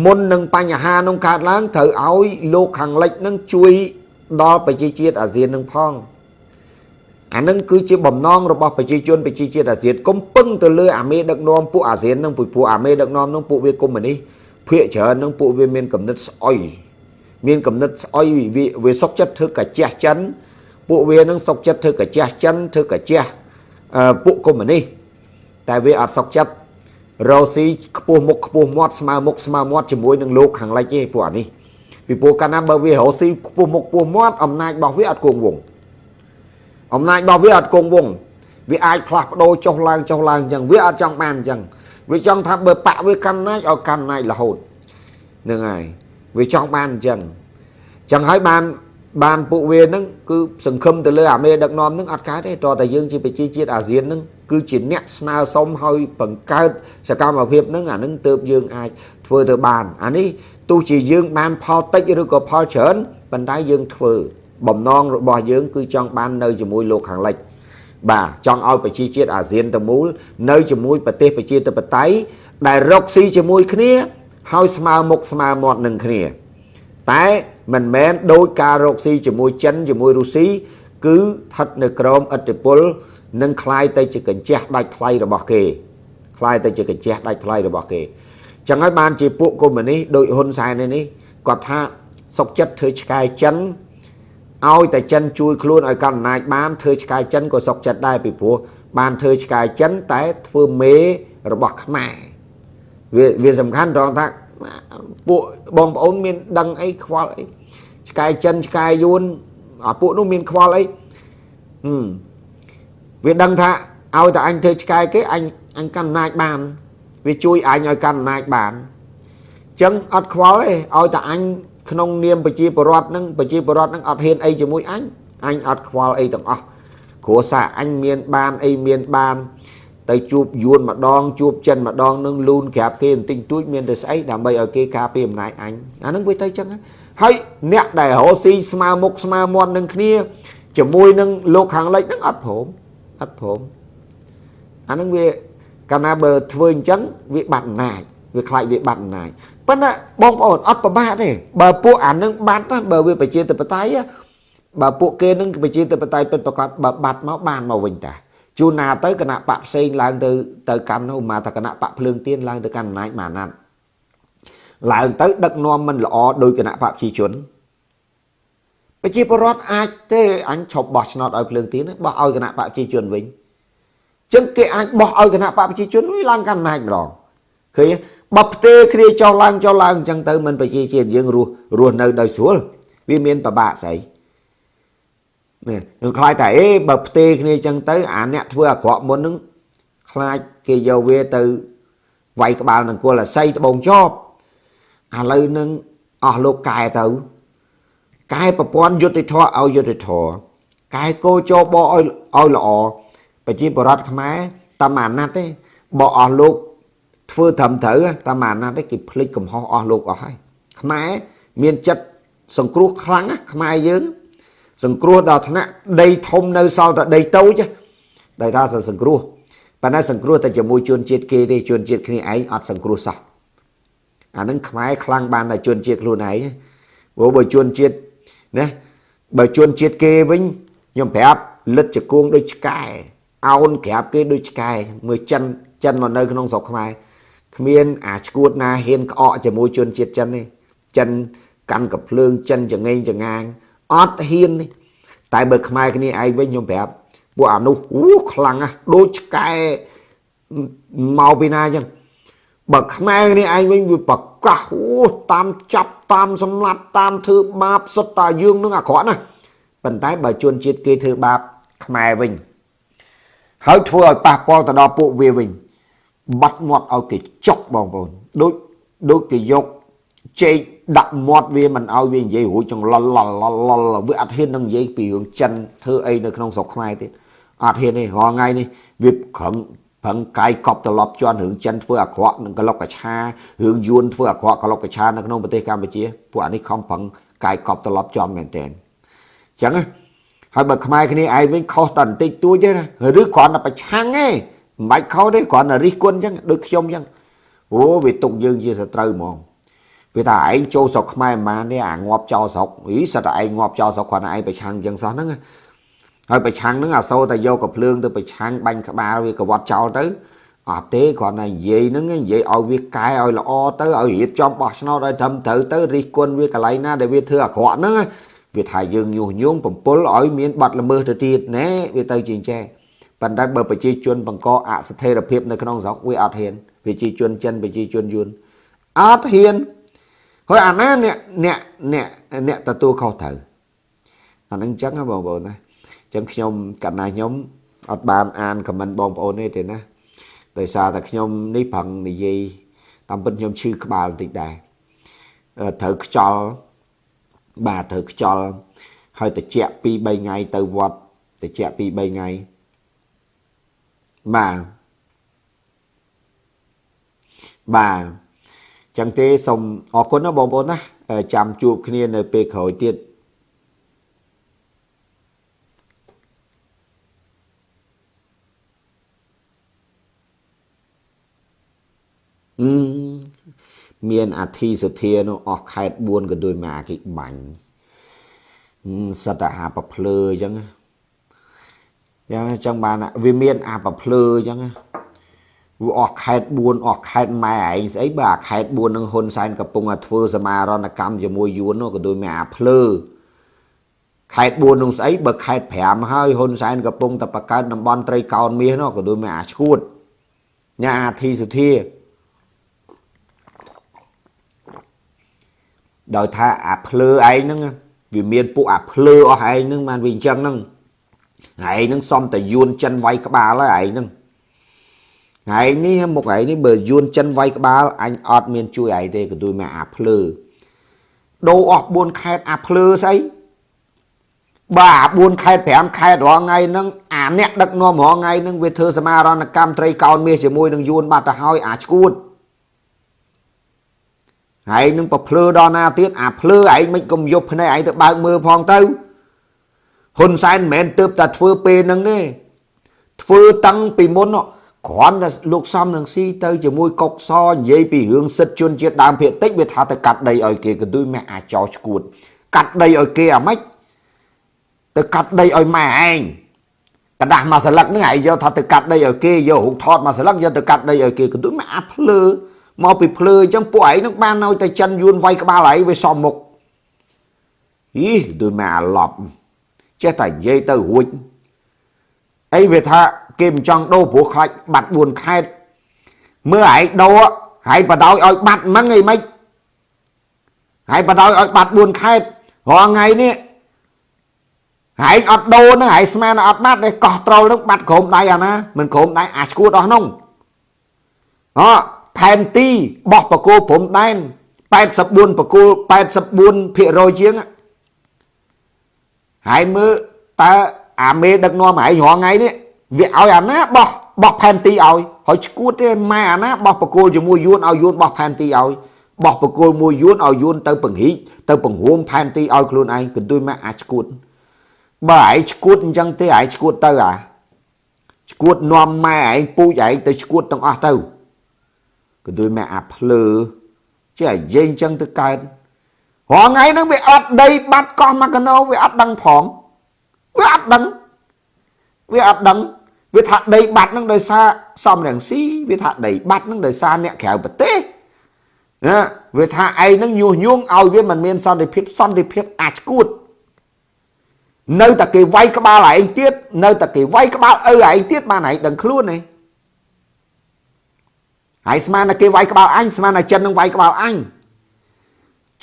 មុននឹងបញ្ហានោះកើតឡើងត្រូវឲ្យលោកខាងលិចនឹងជួយដល់ប្រជាជាតិអាស៊ាននឹងផងអានឹងគឺជាបំណងរបស់ប្រជាជនប្រជាជាតិអាស៊ានកុំពឹងទៅលើអាមេដឹកនាំពួកអាស៊ាននឹងពួកអាមេដឹកនាំនឹងពួកវាកុម្មុយនីសភាគច្រើននឹងពួកវាមានកំណត់ស្អុយមានកំណត់ស្អុយវាវាសុកចិត្តធ្វើកាជះចិនពួកវានឹងសុកចិត្តធ្វើកាជះចិនធ្វើកាជះ ពួកកុម្មុយនីសតែវាអត់សុកចិត្តរ៉ូស៊ីខ្ពស់មុខខ្ពស់មាត់ស្មើមុខស្មើមាត់ជាមួយនឹងលោកខាងលិចទេពួកអានេះពីព្រោះកាលណាបើវារ៉ូស៊ីខ្ពស់មុខខ្ពស់មាត់អំណាចរបស់វាអត់គង់វង្សអំណាចរបស់វាអត់គង់វង្សវាអាចផ្លាស់ប្ដូរចុះឡើងចុះឡើងអញ្ចឹងវាអត់ចង់បានអញ្ចឹងវាចង់ថាបើបាក់វាកាន់ណាចឲ្យកាន់ណាចរហូតនឹងហើយវាចង់បានអញ្ចឹងអញ្ចឹងហើយបាន បានពួកវានឹងគឺសង្ឃឹមទៅលើអាមេដឹកនាំនឹងអត់កើតទេតើតែយើងជាប្រជាជាតិអាស៊ាននឹងគឺជាអ្នកស្នើសុំឲ្យបង្កើតសកម្មភាពនឹងអានឹងទៅយើងអាចធ្វើទៅបានអានេះទោះជាយើងបានផលតិចឬក៏ផលច្រើនប៉ុន្តែយើងធ្វើបំណងរបស់យើងគឺចង់បាននៅជាមួយលោកខាងលិចបាទចង់ឲ្យប្រជាជាតិអាស៊ានទាំងមូលនៅជាមួយប្រទេសប្រជាធិបតេយ្យដែលរកស៊ីជាមួយគ្នាហើយស្មើមុខស្មើមាត់នឹងគ្នាតែ មិនមែនដោយការរកស៊ីជាមួយចិនជាមួយរុស្ស៊ីគឺស្ថិតនៅក្រោមឥទ្ធិពលនិងคล้ายទៅជាកញ្ចះដាច់ថ្លៃរបស់គេคล้ายទៅជាកញ្ចះដាច់ថ្លៃរបស់គេចឹងហើយបានជាពួកកុម្មុយនីសដោយហ៊ុនសែននេះគាត់ថាសុកចិត្តធ្វើឆ្កែចិនឲ្យតែចិនជួយខ្លួនឲ្យកាន់អំណាចបានធ្វើឆ្កែចិនក៏សុកចិត្តដែរពីព្រោះបានធ្វើឆ្កែចិនតែធ្វើមេរបស់ខ្មែរវាវាសំខាន់ត្រង់ថា ពួកបងប្អូនមានដឹងអីខ្វល់អីឆ្កែចិនឆ្កែយួនអាពួកនោះមានខ្វល់អីហឹមវាដឹងថាឲ្យតែអញធ្វើឆ្កែគេអញអញកាន់អំណាចបាន វាជួយអញឲ្យកាន់អំណាចបានអញ្ចឹងអត់ខ្វល់ទេឲ្យតែអញក្នុងនាមប្រជាពលរដ្ឋនឹងប្រជាពលរដ្ឋនឹងអត់ហ៊ានអីជាមួយអញអញអត់ខ្វល់អីទាំងអស់គ្រួសារអញមានបានអីមានបាន ទៅជួបយួនម្ដងជួបចិនម្ដងនឹងលូនក្រាបគេបន្តិចតួចមានតែស្អីដើម្បីឲ្យគេការពារអំណាចអញអានឹងវាទៅចឹងហើយអ្នកដែលរស់ស៊ីស្មើមុខស្មើមាត់នឹងគ្នាជាមួយនឹងលោកខាងលិចនឹងអត់ព្រមអត់ព្រមអានឹងវាកាលណាបើធ្វើអញ្ចឹងវាបាត់អំណាចវាខ្លាចវាបាត់អំណាចប៉ុន្តែបងប្អូនអត់ប្រមាទទេបើពួកអានឹងបាត់ណាបើវាប្រជាធិបតេយ្យបើពួកគេនឹងប្រជាធិបតេយ្យពិតប្រកបបើបាត់មកបានមកវិញតា ជួនណាទៅគណៈបកផ្សេងឡើងទៅទៅកាន់ឧមាថាគណៈបកភ្លើងទៀនឡើងទៅកាន់អំណាចម៉ាណាត់ឡើងទៅដឹកនាំមិនល្អដោយគណៈបកប្រជាជនប្រជាពលរដ្ឋអាចទេអញឈប់បោះឆ្នោតឲ្យភ្លើងទៀនបោះឲ្យគណៈបកប្រជាជនវិញចឹងគេអាចបោះឲ្យគណៈបកប្រជាជនវិញឡើងកាន់អំណាចម្ដងឃើញបើផ្ទេគ្នាចុះឡើងចុះឡើងអញ្ចឹងទៅមិនប្រជាជាតិយើងរស់រស់នៅដោយស្រួលវាមានប្របាក់ស្អី នេះខ្ញុំខ្លាចតែអេបើផ្ទេគ្នាអញ្ចឹងទៅអាអ្នកធ្វើអាក្រក់មុននឹងខ្លាចគេយកវាទៅវាយក្បាលនឹងគល់អាស័យត្បូងចប់ឥឡូវនឹងអស់លោកកែទៅកែប្រព័ន្ធយុតិធធឲ្យយុតិធធកែគោចោបឲ្យឲ្យល្អប្រជាបរតខ្មែរតាមអាណត្តិទេបើអស់លោកធ្វើត្រឹមត្រូវតាមអាណត្តិគេភ្លេចកំហុសអស់លោកអស់ហើយខ្មែរមានចិត្តសង្គ្រោះខ្លាំងខ្មែរយើង សង្គ្រោះដល់ថ្នាក់ដីធំនៅសល់តែដីតូចដែលថាសង្គ្រោះប៉ុន្តែសង្គ្រោះតែជាមួយជនជាតិគេទេជនជាតិគ្នាឯងអត់សង្គ្រោះសោះអានឹងខ្មែរខ្លាំងបានតែជនជាតិខ្លួនឯងព្រោះបើជនជាតិណាបើជនជាតិគេវិញខ្ញុំប្រាប់លិតជង្គង់ដូចឆ្កែអោនក្រាបគេដូចឆ្កែមើលចិនចិនមកនៅក្នុងស្រុកខ្មែរគ្មានអាឈួតណាហ៊ានក្អកជាមួយជនជាតិចិនទេចិនកាន់កភ្លើងចិនចងេងចងាង អត់ហ៊ានទេតែបើខ្មែរគ្នាឯងវិញខ្ញុំប្រាប់ពួកអានោះអូខ្លាំងណាស់ដូចឆ្កែមកពីណាចឹងបើខ្មែរនេះឯងវិញវាប្រកាសអូតាមចាប់តាមសម្លាប់តាមធ្វើបាបសុទ្ធតាយើងនឹងអាក្រក់ណាស់ប៉ុន្តែបើជនជាតិគេធ្វើបាបខ្មែរវិញហើយធ្វើឲ្យប៉ះពាល់ទៅដល់ពួកវាវិញបាត់មាត់ឲ្យគេចុកបងប្អូនដូចដូចគេយក ចេកដាក់មាត់វាមិនឲ្យវានិយាយរួចចង្លល់លល់លល់វាអត់ហ៊ាននឹងនិយាយពីរឿងចិនធ្វើអីនៅក្នុងស្រុកខ្មែរទៀតអត់ហ៊ានទេរាល់ថ្ងៃនេះវាខឹងប្រឹងកាយកប់ត្រឡប់ជន់រឿងចិនធ្វើអាក្រក់នឹងក្លុកកឆារឿងយួនធ្វើអាក្រក់ក្លុកកឆានៅក្នុងប្រទេសកម្ពុជាពួកអានេះខំប្រឹងកាយកប់ត្រឡប់ជន់មែនតើអញ្ចឹងហើយបើខ្មែរគ្នាឯងវិញខុសតែបន្តិចតួចទេណាឬគ្រាន់តែប្រឆាំងទេមិនបាច់ខុសទេគ្រាន់តែរិះគន់អញ្ចឹងដូចខ្ញុំអញ្ចឹងអូវាទុកយើងជាសត្រូវហ្មង វាថាឯងចូលស្រុកខ្មែរប៉ុន្មាននេះអាងាប់ចោលស្រុកអីសិតតែឯងងាប់ចោលស្រុកគ្រាន់តែឯងប្រឆាំងអញ្ចឹងសោះហ្នឹងហើយប្រឆាំងហ្នឹងអាសូរតែយកកភ្លើងទៅប្រឆាំងបាញ់ក្បាលវាកវត្តចោលទៅអត់ទេគ្រាន់តែនិយាយហ្នឹងនិយាយឲ្យវាកែឲ្យល្អទៅឲ្យរៀបចំបោះឆ្នោតឲ្យត្រឹមត្រូវទៅរិះគន់វាកន្លែងណាដែលវាធ្វើអាក្រក់ហ្នឹងវាថាយើងញុះញង់បំពល់ឲ្យមានបាត់ល្មើសទៅទៀតណែវាទៅជាអញ្ចឹងប៉ុន្តែបើប្រជាជនបង្កអស្ថិរភាពនៅក្នុងស្រុកវាអត់ហ៊ានប្រជាជនចិនប្រជាជនយួនអត់ហ៊ាន ហើយអាណាអ្នកអ្នកអ្នកអ្នកទទួលខុសត្រូវអានឹងអញ្ចឹងបងប្អូនណាអញ្ចឹងខ្ញុំកណ្ណាខ្ញុំអត់បានអានខមមិនបងប្អូនទេទេណាដោយសារតែខ្ញុំនេះប្រឹងនិយាយតាមពិតខ្ញុំឈឺក្បាលបន្តិចដែរត្រូវខ្យល់បាទត្រូវខ្យល់ហើយតិច2 3ថ្ងៃទៅវត្តតិច2 3ថ្ងៃបាទបាទ ចឹងទេសូមអរគុណណាបងប្អូនណាចាំជួបគ្នានៅពេលក្រោយទៀតមានអាធិសធានោះអស់ខេត4ក៏ដូចមកអាគិបាញ់សតអាប្រភ្លើអញ្ចឹងយ៉ាងអញ្ចឹងបានវាមានអាប្រភ្លើអញ្ចឹងវា អស់ខេត4អស់ខេតម៉ែឯងស្អីបើអាខេត4នឹងហ៊ុនសែនកំពុងតែធ្វើសមារណកម្មជាមួយយួននោះក៏ដូចមានអាភ្លើខេត4នោះស្អីបើខេត5ហើយហ៊ុនសែនកំពុងតែបង្កើតតំបន់ត្រីកោណមាសនោះក៏ដូចមានអាឈួតញ៉ាអាធីសុធាដោយថាអាភ្លើឯងហ្នឹងវាមានពួកអាភ្លើអស់ឯងហ្នឹងបានវាអញ្ចឹងហ្នឹងឯងហ្នឹងសំតយួនចិនវាយក្បាលហើយឯងហ្នឹង ឯងនេះមុខឯងនេះបើយួនចិនវាយក្បាលអញអត់មានជួយឯងទេក៏ដូចមកអាភ្លើដូរអស់4ខេតអាភ្លើស្អីបើអា4ខេត5ខេតរាល់ថ្ងៃហ្នឹងអាអ្នកដឹកនាំរាល់ថ្ងៃហ្នឹងវាធ្វើសមារណកម្មត្រីកោណមាសជាមួយនឹងយួនបាត់ទៅហើយអាឈួតហើយនឹងប្រភ្លឺដល់ណាទៀតអាភ្លឺឯងមិនកុំយប់ភ្នែកឯងទៅបើកមើលផងទៅហ៊ុនសែនមិនមែនទើបតែធ្វើពេលហ្នឹងទេធ្វើតាំងពីមុន គ្រាន់តែលោកសំនឹងស៊ីទៅជាមួយកុកសនិយាយពីរឿងសិទ្ធជនជាតិដើមភាគតិចវាថាទៅកាត់ដីឲ្យគេក៏ដូចម៉ែអាចោឆ្កួត កាត់ដីឲ្យគេអាម៉េចទៅកាត់ដីឲ្យម៉ែឯងកដាស់មួយស្លឹកហ្នឹងឯងយកថាទៅកាត់ដីឲ្យគេយករូបថតមួយស្លឹកយកទៅកាត់ដីឲ្យគេក៏ដូចម៉ែអាភ្លើមកពីភ្លើអញ្ចឹងពួកឯងនឹងបាននៅតែចិនយួនវាយក្បាលឯងវាសមមុខអ៊ីដូចម៉ែអាឡប់ចេះតែនិយាយទៅរួចអីវាថា គេមិនចង់ដូរព្រោះខ្លាចបាត់4ខេតមើលឯងដូរហើយបដោយឲ្យបាត់មិនអីមិនហើយបដោយឲ្យបាត់4ខេតរាល់ថ្ងៃនេះហើយអត់ដូរហ្នឹងហើយស្មានអត់បាត់ទេកោះត្រូលហ្នឹងបាត់ក្រុមដៃអាណាមិនក្រុមដៃអាឈួតអស់ហ្នឹងអផែនទីបោះបកគោព្រំដែន84បកគោ84%ជាងហើយមើលតើអាមេដឹកនាំឯងរាល់ថ្ងៃនេះ វាឲ្យអាណាបោះបោះផែនទីឲ្យហើយឈួតទេម៉ែអាណាបោះបកគោជាមួយយួនឲ្យយួនបោះផែនទីឲ្យបោះបកគោមួយយួនឲ្យយួនទៅពង្រីកទៅពង្រួមផែនទីឲ្យខ្លួនឯងកន្ទុយម៉ែអាឈួតបើឯងឈួតអញ្ចឹងទេឯងឈួតទៅអាឈួតនាំម៉ែឯងពូជឯងទៅឈួតទាំងអស់ទៅក៏ដូចម៉ែអាភ្លើចេះនិយាយអញ្ចឹងទៅកើតរងថ្ងៃហ្នឹងវាអត់ដីបាត់កោះមកកណោវាអត់ដឹងផងវាអត់ដឹងវាអត់ដឹង វាថាដីបាត់ហ្នឹងដោយសារសំរងស៊ីវាថាដីបាត់ហ្នឹងដោយសារអ្នកក្រៅប្រទេសណាវាថាឯងហ្នឹងញុះញង់ឲ្យវាមិនមានសន្តិភាពសន្តិភាពអាចគួតនៅតែគេវាយក្បាលឯងទៀតនៅតែគេវាយក្បាលឪឯងទៀតបានឯងដឹងខ្លួនទេហើយស្មានតែគេវាយក្បាលអញស្មានតែចិននឹងវាយក្បាលអញ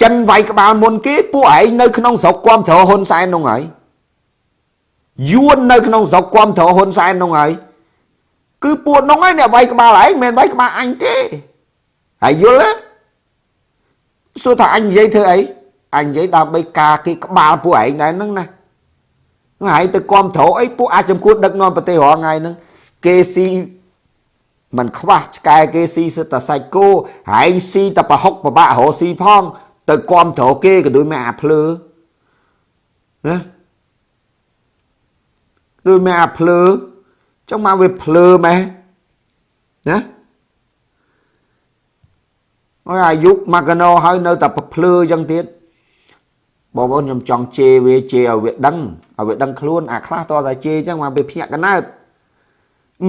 ចិនវាយក្បាលមុនគេពួកឯងនៅក្នុងស្រុកគាំទ្រហ៊ុនសែននោះហើយ យួននៅក្នុងស្រុកគាំទ្រហ៊ុនសែននោះហើយគឺពួកនោះហើយអ្នកវាយក្បាលឯងមិនវាយក្បាលអញទេហើយយល់ទេសួរថាអញនិយាយធ្វើអីអញនិយាយដើម្បីការគេក្បាលពួកឯងដែរហ្នឹងណាហើយទៅគាំទ្រអីពួកអាចចំគួតដឹកនាំប្រទេសរាល់ថ្ងៃហ្នឹងគេស៊ីមិនខ្វះឆ្កែគេស៊ីសិតតែសាច់គោហែងស៊ីតែប្រហុកប្របាក់រស់ស៊ីផង ទៅគាំទ្រគេក៏ដូចមកអាភ្លើណា ដូចមកអាភ្លើចង់មកវាភ្លើម៉េះណាអើអាយុមកកណោហើយនៅតែភ្លើអញ្ចឹងទៀតបងប្អូនខ្ញុំចង់ជេរវាជេរឲ្យវាដឹងឲ្យវាដឹងខ្លួនអាខ្លះតតែជេរអញ្ចឹងមកវាភ្ញាក់កណើត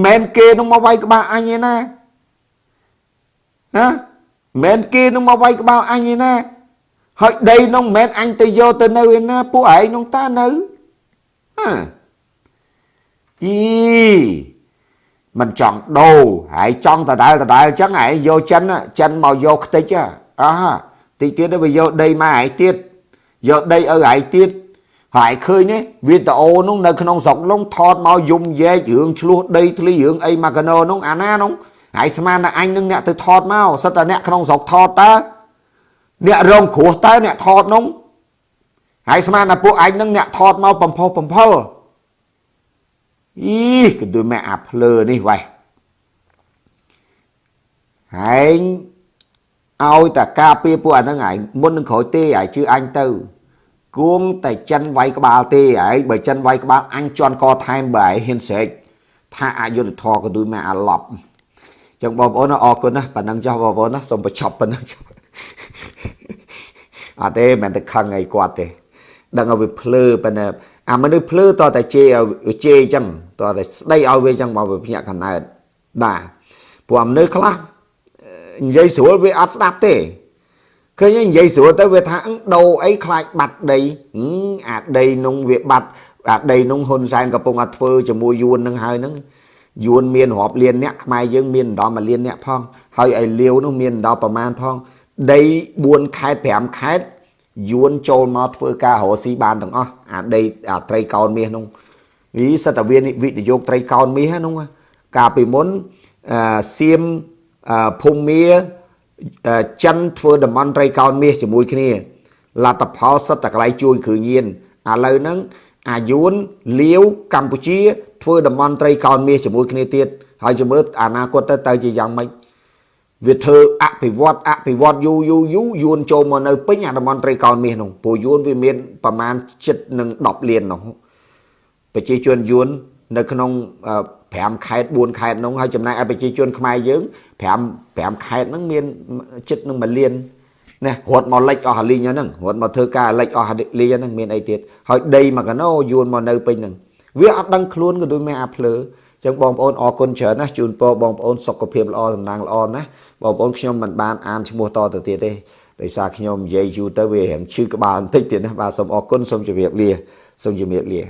មិនគេនឹងមកវាយក្បាលអញឯណាណាមិនគេនឹងមកវាយក្បាលអញឯណាហើយដីនោះមិនមែនអញទៅយកទៅនៅឯណាពួកឯងនោះតានៅហ៎ អីមិនចង់ដូរហើយចង់ដដែលដដែលអញ្ចឹងឯងយកចិនចិនមកយកខ្ទេចអើតិចទៀតទៅវាយកដីមកឯងទៀតយកដីឲ្យឯងទៀតហើយឃើញទេវីដេអូនោះនៅក្នុងស្រុកនោះថតមកយំយែករឿងឆ្លោះដីធ្លីរឿងអីមកកណោនោះអាណានោះហើយស្មានតែអញនឹងអ្នកទៅថតមកសិតតែអ្នកក្នុងស្រុកថតតើអ្នករងគ្រោះតើអ្នកថតនោះហើយស្មានតែពួកអញនឹងអ្នកថតមកបំផុសបំផុល អីក៏ដូចម៉ែអាភ្លើនេះវ៉េះហើយឲ្យតែការពារពួកអាហ្នឹងឯងមុននឹងក្រោយទេឯងជឿអញទៅគួងតែចិនវាយក្បាលទេឯងបើចិនវាយក្បាលអញជន់កថែមបើឯងហ៊ានស្រែកថាអយុធធរក៏ដូចមកអាឡប់ចឹងបងប្អូនអរគុណណាស់ប៉ណ្ណឹងចុះបងប្អូនណាសូមបញ្ចប់ប៉ុណ្ណឹងចុះអត់ទេមិនទៅខឹងអីគាត់ទេដឹងឲ្យវាភ្លឺប៉ុន្តែ អាមនុស្សភ្លឺតតែជេរឲ្យជេរអញ្ចឹងតតែស្ដីឲ្យវាអញ្ចឹងមកវាភ្ញាក់កណើតបាទព្រោះមនុស្សខ្លះនិយាយស្រួលវាអត់ស្ដាប់ទេឃើញនិយាយស្រួលទៅវាថាដូរអីខ្លាចបាត់ដីអាដីនោះវាបាត់អាដីនោះហ៊ុនសែនកំពុងតែធ្វើជាមួយយួននឹងហើយហ្នឹងយួនមានរាប់លានអ្នកខ្មែរយើងមានដល់មួយលានអ្នកផងហើយឲ្យលាវនោះមានដល់ប្រមាណផងដី4ខេត្ត5ខេត្ត យួនចូលមកធ្វើការរកស៊ីបានទាំងអស់អាដីអាត្រីកោនមាសនោះនេះសិតតែវាវិនិយោគត្រីកោនមាសហ្នឹងកាលពីមុនសៀមភូមាចិនធ្វើតំបន់ត្រីកោនមាសជាមួយគ្នាលទ្ធផលសិតតែកន្លែងជួយគ្រឿងញៀនឥឡូវហ្នឹងអាយួនលាវកម្ពុជាធ្វើតំបន់ត្រីកោនមាសជាមួយគ្នាទៀតហើយជំរឿអនាគតទៅទៅជាយ៉ាងម៉េច វាធ្វើអភិវឌ្ឍអភិវឌ្ឍយូរយូរយូរយួនចូលមកនៅពេញអាតំបន់ត្រីកោណមាសនោះព្រោះយួនវាមានប្រមាណចិត្តនឹង10លាននោះប្រជាជនយួននៅក្នុង5ខេត្ត4ខេត្តនោះហើយចំណែកឲ្យប្រជាជនខ្មែរយើង5 5ខេត្តហ្នឹងមានចិត្តនឹង1លានណារត់មកលិចអស់លីងហ្នឹងរត់មកធ្វើការលិចអស់លីងហ្នឹងមានអីទៀតហើយដីមកកណោយួនមកនៅពេញហ្នឹងវាអត់ដឹងខ្លួនក៏ដូចមេអាភ្លើចឹងបងប្អូនអរគុណច្រើនណាស់ជូនពរបងប្អូនសុខភាពល្អសំណាងល្អណាស់ បងប្អូនខ្ញុំមិនបានអានឈ្មោះតទៅទៀតទេដោយសារខ្ញុំនិយាយយូរទៅវារៀងឈឺក្បាលបន្តិចទៀតណាបាទសូមអរគុណសូមជម្រាបលាសូមជម្រាបលា